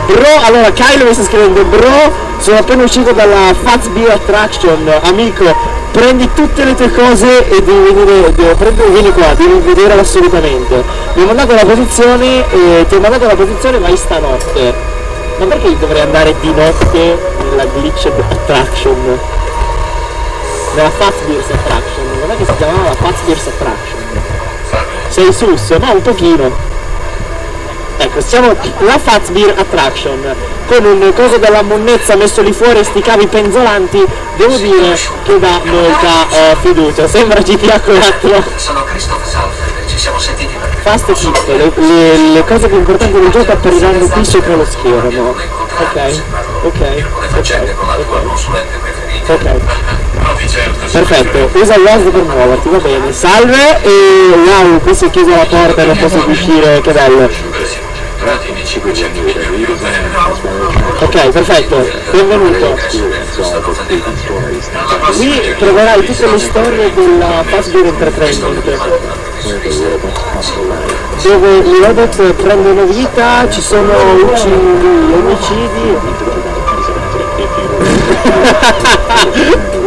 bro, allora Kyle mi sta scrivendo, bro, sono appena uscito dalla Fats Beer Attraction, amico, prendi tutte le tue cose e devi venire, devi, prendi, vieni qua, devi vedere assolutamente. Mi ho mandato la posizione, e ti ho mandato la posizione vai stanotte. Ma perché dovrei andare di notte nella glitched attraction? Nella Fats Beers Attraction, non è che si chiamava la Fats Beers Attraction? Sei sus? No, un pochino. Ecco, siamo la Fats Beer Attraction con un coso della monnezza messo lì fuori e sti cavi penzolanti, devo dire che dà molta eh, fiducia. Sembra GTA 4 Sono Christoph Salford, ci siamo sentiti per Fast e le, le- le cose più importanti del gioco appariranno qui sopra lo schermo. Ok, ok, ok, consulente preferita. ok. No, di certo. Perfetto, usa il WASD per muoverti, va bene. Salve e wow, qui si è chiusa la porta e non posso uscire, che bello. Ok, perfetto, benvenuto. Qui troverai tutte le storie della Fastbear Entertainment. Dove i robot prendono vita, ci sono uccidi, omicidi.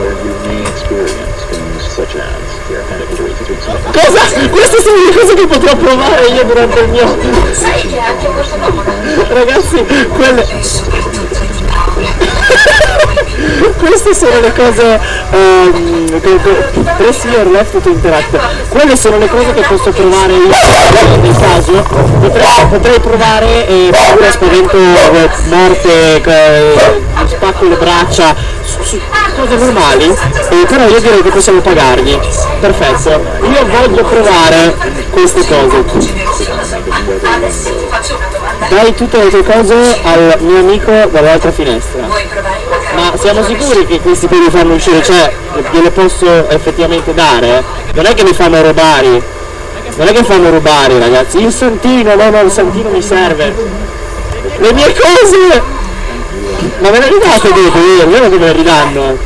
Cosa? Queste sono le cose che potrò provare io durante il mio... Sai che anche questo Ragazzi, quelle... Queste sono le cose ehm, che, left to interact. Quelle sono le cose che posso provare io nel caso. Potrei, potrei provare e paura, spavento, eh, morte, eh, spacco le braccia, su- su- cose normali. Eh, però io direi che possiamo pagargli. Perfetto. Io voglio provare queste cose. Dai tutte le tue cose al mio amico dall'altra finestra. Vuoi provare il Ma siamo sicuri che questi poi li fanno uscire, cioè gliele posso effettivamente dare? Non è che mi fanno rubare, non è che fanno rubare ragazzi, il santino, no no il santino mi serve. Le mie cose! Ma me le ridate dopo, vero? Vero che me le ridanno?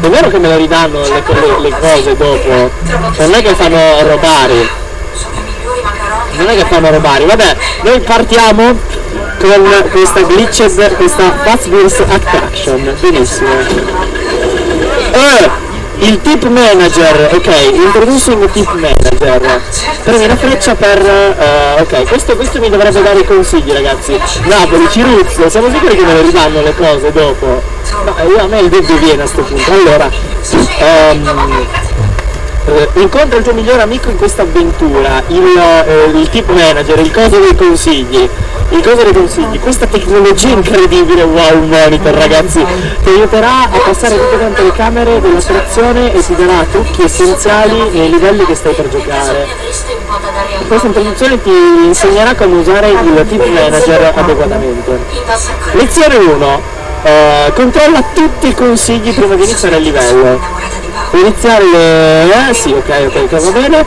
È vero che me le ridanno le, le- le cose dopo? Non è che fanno rubare. Non è che fanno rubare, vabbè, noi partiamo con questa glitched, questa Wheels Attraction, benissimo. Eh, il tip manager, ok, introducing tip manager. Premi la freccia per. eh, ok, questo, questo mi dovrebbe dare i consigli ragazzi. Napoli, Ciruzzo, siamo sicuri che me le ridanno le cose dopo? No, io a me il dubbio viene a sto punto. Allora, ehm, eh, incontra il tuo migliore amico in questa avventura, il, eh, il tip manager, il coso dei consigli, il coso dei consigli, questa tecnologia incredibile, wow monitor ragazzi, ti aiuterà a passare tutte quante le camere dell'attrazione e ti darà trucchi essenziali nei livelli che stai per giocare. Questa introduzione ti insegnerà come usare il tip manager adeguatamente. Lezione 1. eh, controlla tutti i consigli prima di iniziare il livello. Iniziare le... Eh sì, ok, ok, va bene.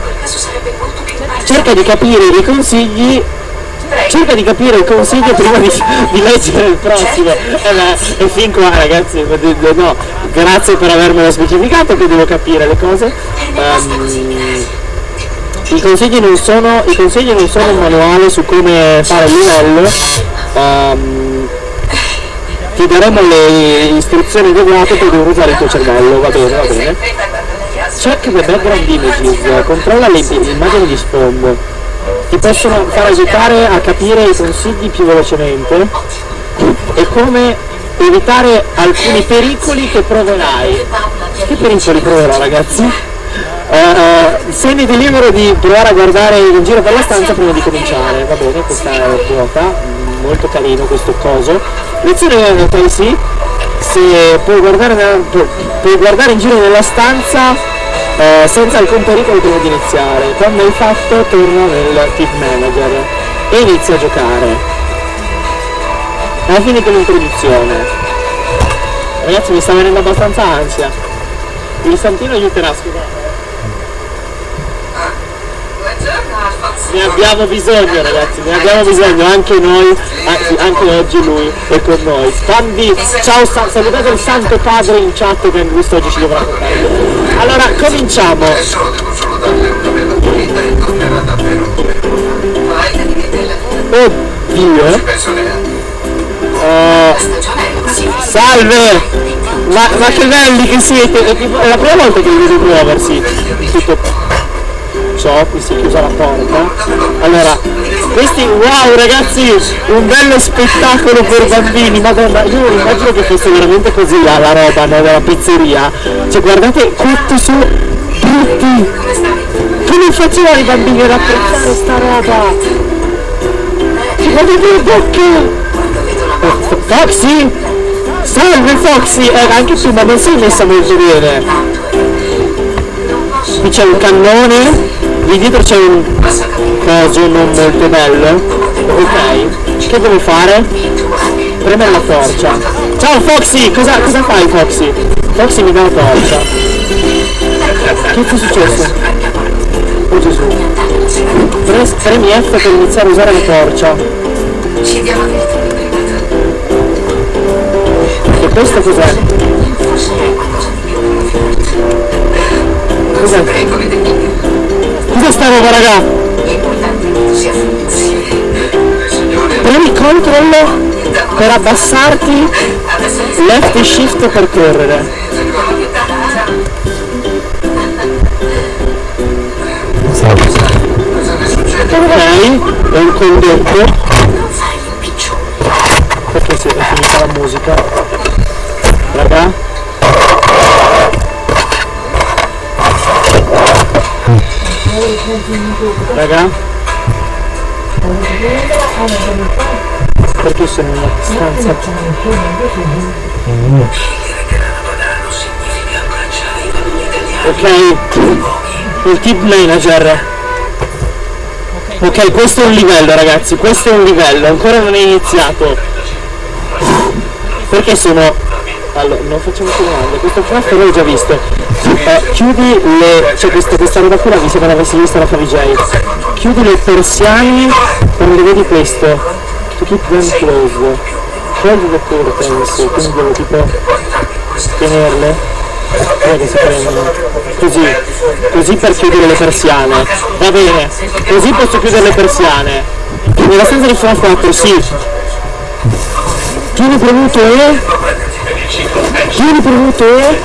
Cerca di capire i consigli cerca di capire il consiglio prima di, di leggere il prossimo. Eh e fin qua ragazzi no, grazie per avermelo specificato che devo capire le cose. Ehm, i consigli non sono i consigli non sono un manuale su come fare il livello. Ehm, ti daremo le istruzioni adeguate per come usare il tuo cervello. Va bene va bene. Check the background images, controlla le immagini di sfondo. Ti possono far aiutare a capire i consigli più velocemente e come evitare alcuni pericoli che proverai. Che pericoli proverò ragazzi? Eh, eh, sentiti libero di provare a guardare in giro per la stanza prima di cominciare. Va bene, questa è vuota, molto carino questo coso. Lezione Tracy, se puoi guardare, puoi guardare in giro nella stanza eh, senza alcun pericolo prima di iniziare. Quando hai fatto torna nel tip manager e inizia a giocare. Alla fine con l'introduzione. Ragazzi mi sta venendo abbastanza ansia. Il santino aiuterà, scusate. Buongiorno Alfonso. Ne abbiamo bisogno ragazzi, ne abbiamo bisogno anche noi, anche oggi lui è con noi. Bambi, ciao, sa- salutate il Santo Padre in chat che questo oggi ci dovrà toccare. Allora, cominciamo. Oddio. così. salve! Ma, ma che belli che siete! È, tipo- è la prima volta che li vedo muoversi. Tutto ciò, qui si è chiusa la porta. Allora, questi, wow ragazzi, un bello spettacolo per bambini, madonna, io immagino che fosse veramente così la, la roba no, della pizzeria. Cioè guardate quanto sono brutti! Come facevano i bambini ad apprezzare sta roba? Cioè, Guardate le bocche! Foxy? Salve Foxy! Eh, anche tu, ma non sei messa molto bene. Qui c'è un cannone, lì dietro c'è un coso non molto bello. Ok, che devo fare? Premere la torcia. Ciao Foxy! Cosa, cosa fai Foxy? Foxy mi dà la torcia. Che è successo? Oh Gesù. Pre- Premi F per iniziare a usare la torcia. E questo cos'è? Cos'è? Cos'è sta roba raga? Premi control per abbassarti, left e shift per correre. Ok, è un condotto, perché si è finita la musica. Raga. Raga. Perché sono una stanza? Ok, il tip manager. Ok, questo è un livello ragazzi, questo è un livello, ancora non è iniziato. Perché sono... Allora, non facciamo più domande, questo craft l'ho già visto. Eh, chiudi le... cioè questa, questa roba qui la sembra avessi visto la Favij. Chiudi le persiane quando vedi questo. To keep them closed. Close the curtains, quindi devo tipo tenerle. Che si prendono. Così. Così per chiudere le persiane. Va bene. Così posso chiudere le persiane. Nella stanza di sono 4, sì. Tieni premuto E. Tieni premuto E.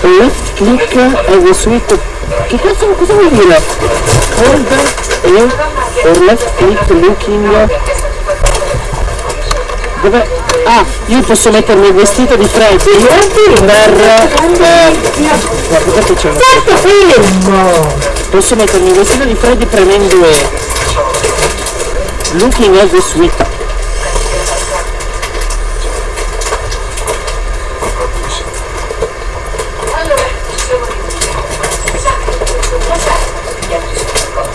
Left click as a suite. Che cazzo cosa vuol dire? Hold E or left click looking. Dove? Ah, io posso mettermi il vestito di Freddy per... Eh, c'è una Fermo! Posso mettermi il vestito di Freddy premendo E. Looking at the suite. Allora, siamo riuniti. Esatto, cosa gli altri sono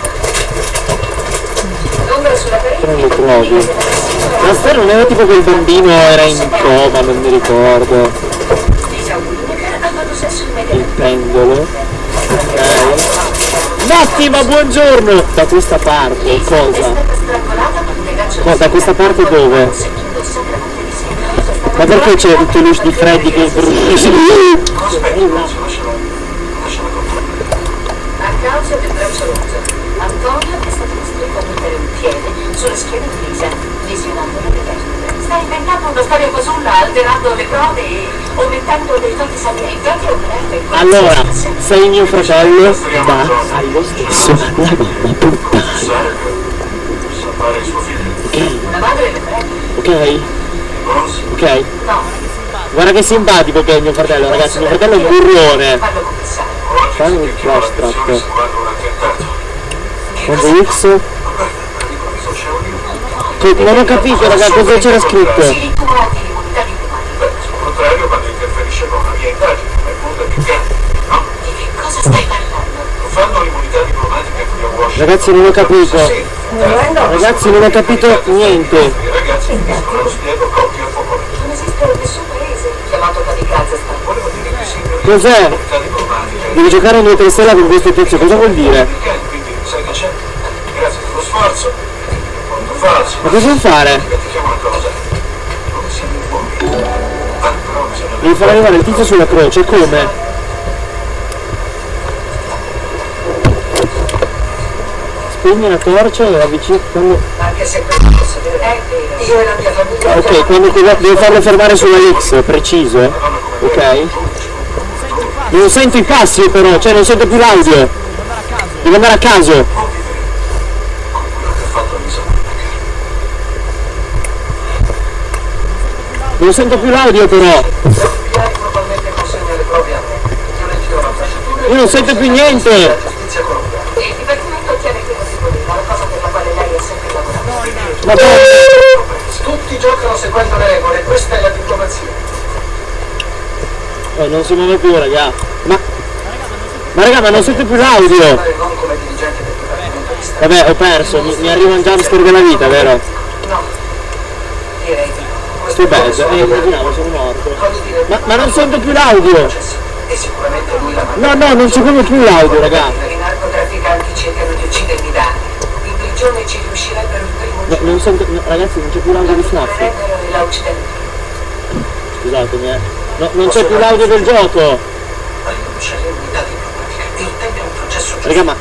L'ombra sulla trovi. Ma sta non era tipo il bambino era in coma, non mi ricordo. Il pendolo. Ok. Mattima, buongiorno! Da questa parte, È cosa? un Ma da questa parte dove? Ma perché c'è il peluche di Freddy che... A causa del braccio rotto, Antonio è stato costretto a mettere un piede sulla schiena di Lisa, lesionandola le vertebre. Sta una storia casulla, alterando le prove e aumentando dei fatti salienti. Anche un grande Allora, sei mio fratello? Da, hai lo stesso la mamma puttana. Ok? Ok? No, Guarda che simpatico che è mio fratello, ragazzi, mio fratello è un burrone. Fammi il flash trap. Quando X... Non ho capito, raga, cosa c'era scritto. Si ritua di immunità diplomatica. Al contrario, quando interferisce con una mia indagine, ma il mondo è più grande. No? Di che cosa stai parlando? Non fanno l'immunità diplomatica qui a Washington. Ragazzi, non ho capito. Ragazzi, non ho capito niente. I ragazzi finiscono lo spiego coppia a favore. Non esiste nessun paese chiamato kamikaze sta. Volevo dire che sì, per Cos'è? Devi giocare a 2 3 stella con questo tizio, cosa vuol dire? Quindi sai che c'è? Grazie per lo sforzo. Molto falso. Ma cosa devo fare? Devi far arrivare il tizio sulla croce, come? Spegni la torcia e avvicini quando... Anche se questo posso dire vero. Io e la mia famiglia. Ok, quando devo farlo fermare sulla X, preciso, eh? Ok? Non sento i passi però, cioè non sento più l'audio. Devo andare a caso. quello che ha fatto mi sa Non sento più l'audio però. Io non sento più niente. Ma. Tutti giocano seguendo le regole, questa è la diplomazia. Oh, non si muove più, raga. Ma... Ma raga, ma non sento più l'audio. Vabbè, ho perso, mi, mi arriva un jumpscare della vita, vero? Bello, eh, immaginavo, sono morto. Voglio dire, Ma, ma non sento più l'audio. No, no, non c'è proprio più l'audio, raga. I narcotrafficanti cercano di uccidermi da anni. In prigione ci riuscirebbero il primo No, non sento... no, ragazzi, non c'è più l'audio di Snap. Scusatemi, eh. No, non c'è più l'audio del gioco. Raga, ma...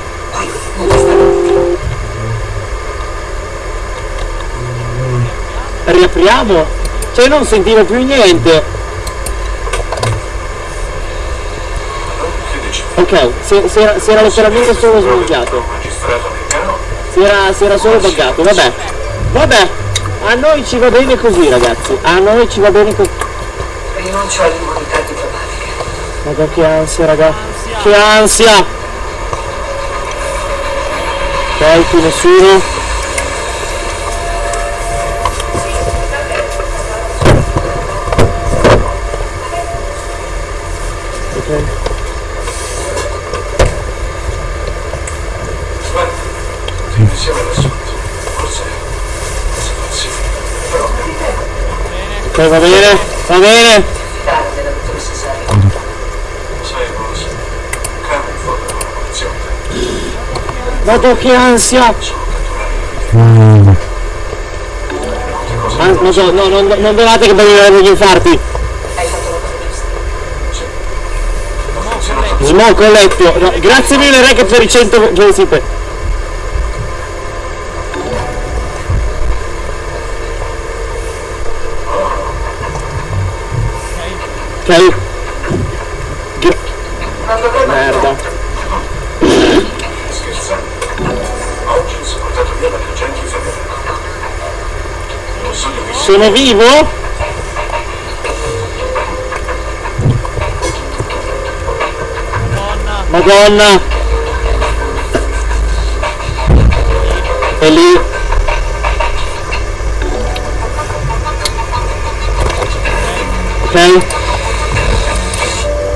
Riapriamo? Cioè, non sentivo più niente. Ok, si, si era, si era letteralmente solo americano? Si era, si era solo buggato, vabbè. Vabbè, a noi ci va bene così, ragazzi. A noi ci va bene così. Rinuncio all'immunità diplomatica. Raga, che ansia, raga. Che ansia! Ok, qui nessuno. Ok. Guarda, tutti insieme all'assunto. Forse... Forse non si Però... Ok, va bene. Va bene? Vado che ansia! Mm. Ah, non so, no, non, non dovate che venire gli infarti! Smoke ho letto! No, grazie mille Rec per i 100 Giuseppe! Ok. Merda. scherzando. Oggi sono portato via dagli agenti federali. Non so di visto. Sono vivo? Madonna! È lì! Ok?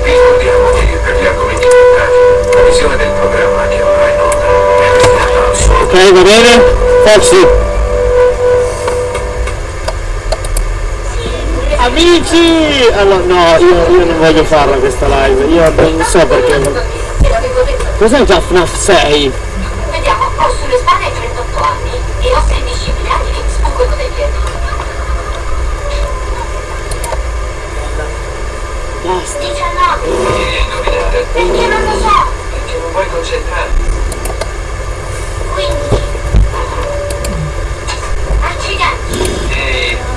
Ricordiamo che per gli argomenti trattati, la visione del programma che avrà in onda è destinata al suo Ok, va bene? Foxy! Amici! Allora, no, io, io non voglio farla questa live, io non so perché. Cos'è già FNAF 6? Vediamo, ho sulle spalle 38 anni e ho 16 miliardi mi sfuggono dai piedi. Basta. 19! Devi indovinare Perché non lo so! perché non vuoi concentrarti.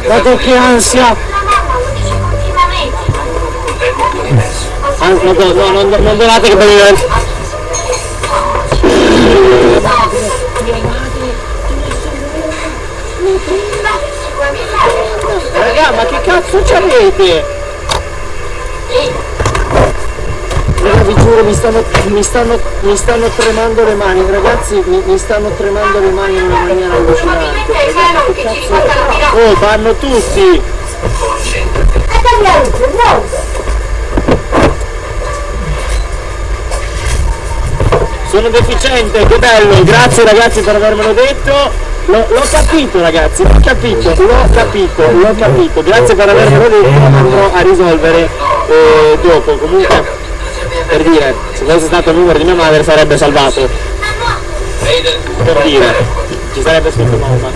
Guarda che ansia! Ah, no, no, no, non, non donate che venire. Raga, ma che cazzo c'avete? Vi giuro, mi stanno, mi stanno, mi stanno tremando le mani, ragazzi, mi, mi stanno tremando le mani in una maniera allucinante. Ci riporta la pirata! Oh, vanno tutti! Sono deficiente, che bello, grazie ragazzi per avermelo detto. L'ho, l'ho capito ragazzi, l'ho capito, l'ho capito, l'ho capito, grazie per avermelo detto, andrò a risolvere eh, dopo. Comunque, per dire, se fosse stato il numero di mia madre sarebbe salvato. Per dire, ci sarebbe scritto mamma.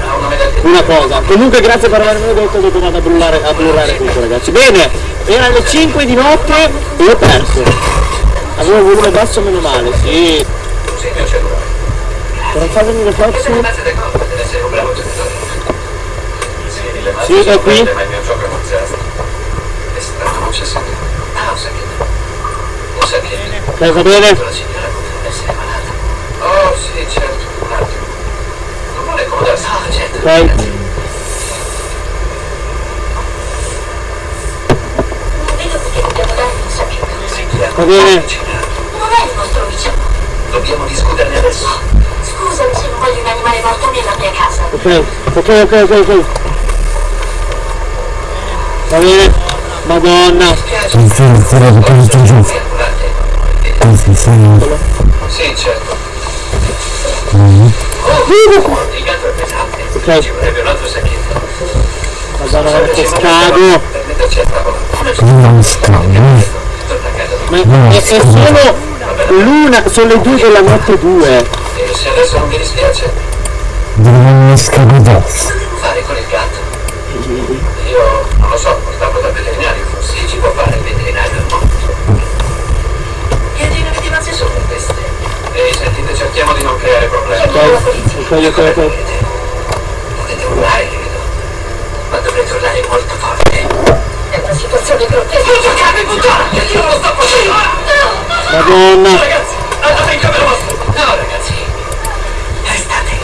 Una cosa, comunque grazie per avermelo detto, dopo vado a brullare, a brullare tutto ragazzi. Bene, erano le 5 di notte e ho perso. Avevo volume basso meno male, sì. Per non far venire Foxy. Grazie del colpo, deve essere un bravo giocatore. Sì, le mazze Sì, è sono qui. belle, ma il mio gioco è mozzato. È stato un sacchetto. Ah, un sacchetto. Un Ok, va bene? La. Oh, sì, certo. Un attimo. Non vuole. Ah, certo. Perché dobbiamo dargli un sacchetto. Va bene. Non è il nostro vicino. Dobbiamo discuterne adesso. Scusami se non voglio un animale morto nella mia casa. Ok, ok, ok, ok, ok. Va bene? Madonna. Spiace. Sì, sì, sì. Sì, sì, certo. Mm. Il gatto è pesante. Ok. Ci vorrebbe un altro sacchetto. Madonna, guarda che scago. Per metterci a tavola. Non casa. Ma è, è solo l'una, sono le due della notte due. E se adesso non vi dispiace, Non mi scambio addosso. cosa devo fare con il gatto? Io non lo so, portarlo dal veterinario. Sì, ci può fare il veterinario, no? Mazze sono queste? Ehi, sentite, cerchiamo di non creare problemi. Ok, ok, ok, ok. Potete urlare, credo. Ma dovrete urlare molto forte. È una situazione grottesca. Non giocate, puttana! Io non lo sto facendo! Madonna. Ragazzi, andate in camera vostra! No, ragazzi. Restate.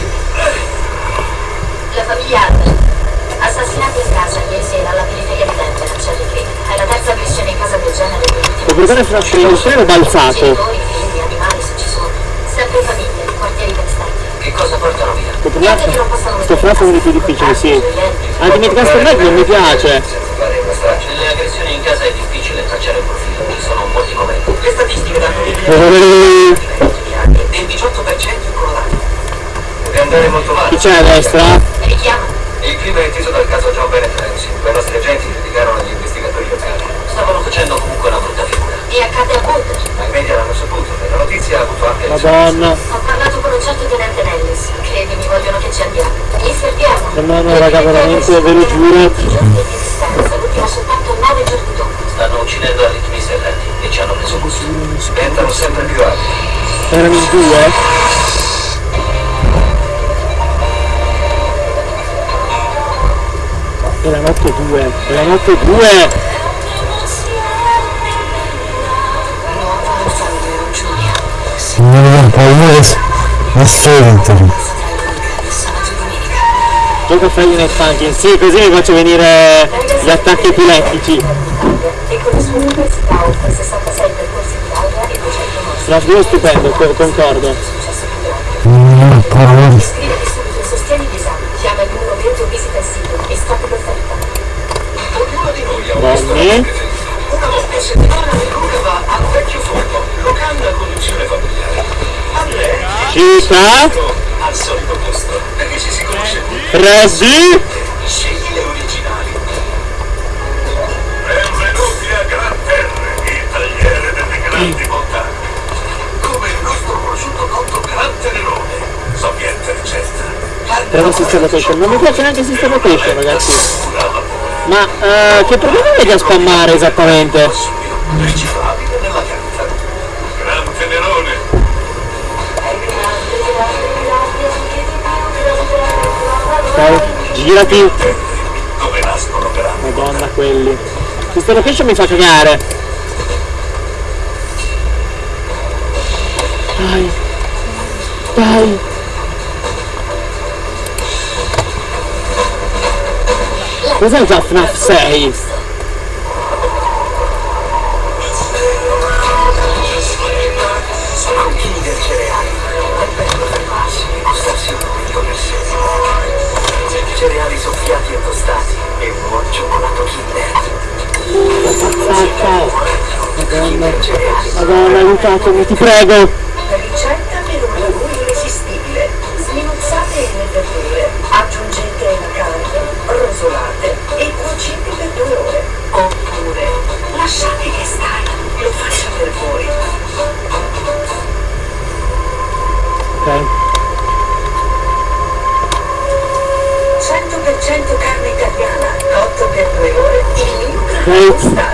La famiglia Adler. Assassinati in casa ieri sera alla guardare fra il treno balzato. Genitori, figli, animali, se ci sono. Sempre famiglie, quartieri ben stati. Che cosa portano via? Che Sto FNAF è uno dei più difficili, sì. Ultimate Custom Night non mi piace. Nelle aggressioni in casa è difficile tracciare un profilo. Ci sono molti momenti. Le statistiche danno e il 18% in Colorado. Deve andare molto male. Chi c'è a destra? Richiamano. Il clima è inteso dal caso John Bennett Ramsey. Due nostri agenti facendo comunque una brutta figura. E accade a Boulder. Ma i media l'hanno saputo, e la notizia ha avuto anche il suo Madonna. Ho parlato con un certo tenente Nellis. Credimi, vogliono che ci andiamo. Li fermiamo. No, no, raga, veramente, ve lo giuro. I giorni di distanza, l'ultima soltanto nove giorni dopo. Stanno uccidendo a ritmi serrati e ci hanno preso gusto. Diventano sempre più alti. Erano in due. Era notte 2, era notte 2! Di spaventami. Sabato e domenica. Gioca Friday Night Funkin', sì, così mi faccio venire gli attacchi epilettici. E con le sue università offre 66 percorsi di laurea 200 mostre. No, due stupendo, co- concordo. Non ho paura di Scriviti subito e il numero verde una volta a settimana Luca va al vecchio forno, locale a conduzione familiare. A lei Cica, al solito posto, perché ci si conosce tutti. Freddy, Scegli le originali. Benvenuti a Gran Terre, il tagliere delle grandi montagne. Come il nostro prosciutto cotto Gran Tenerone. Sapiente ricetta. Però Sister Location, non mi piace neanche Sister Location ragazzi. alla. Ma eh, che problema vedi a spammare esattamente? Ok, girati. Madonna quelli. Sister Location mi fa cagare. Dai. Dai. Cos'è già FNAF 6? Killer. Madonna. Madonna, aiutatemi, ti prego. Ricetta per un lavoro irresistibile. Sminuzzate le verdure, aggiungete la carne, rosolate e cuocete per due ore. Oppure lasciate che stai, lo faccia per voi. Ok. 100% carne italiana, cotto per due ore, il in casa. Mi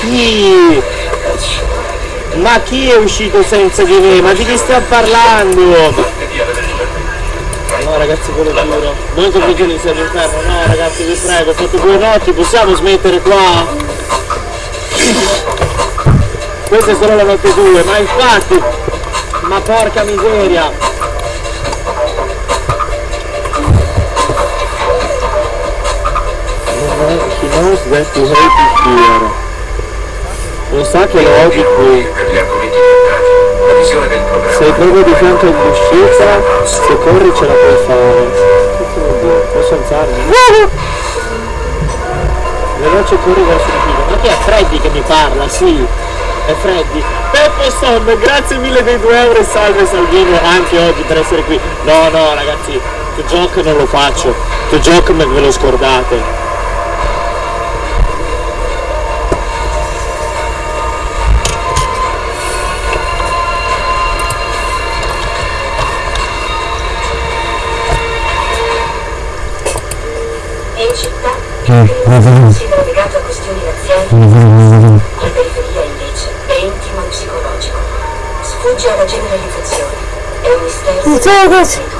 chi? Ma chi è uscito senza di me? Ma di chi stiamo parlando? No ragazzi ve lo giuro. Non so perché di serve inferno, no ragazzi vi prego, fate due notti, possiamo smettere qua? Questa è solo la notte 2, ma infatti! Ma porca miseria! Knows that me here. Lo sa che lo odi qui. Sei proprio di fianco all'uscita, se corri ce la puoi fare. Posso alzarmi? Veloce corri verso il filo. Ma che è Freddy che mi parla? Sì, è Freddy. Peppo Son, grazie mille dei 2 euro e salve Salvino anche oggi per essere qui. No, no ragazzi, The Joke non lo faccio. Joke me ve lo scordate. In considera legato a questioni razziali, la periferia invece è intimo e psicologico. Sfugge alla generalizzazione. È un mistero.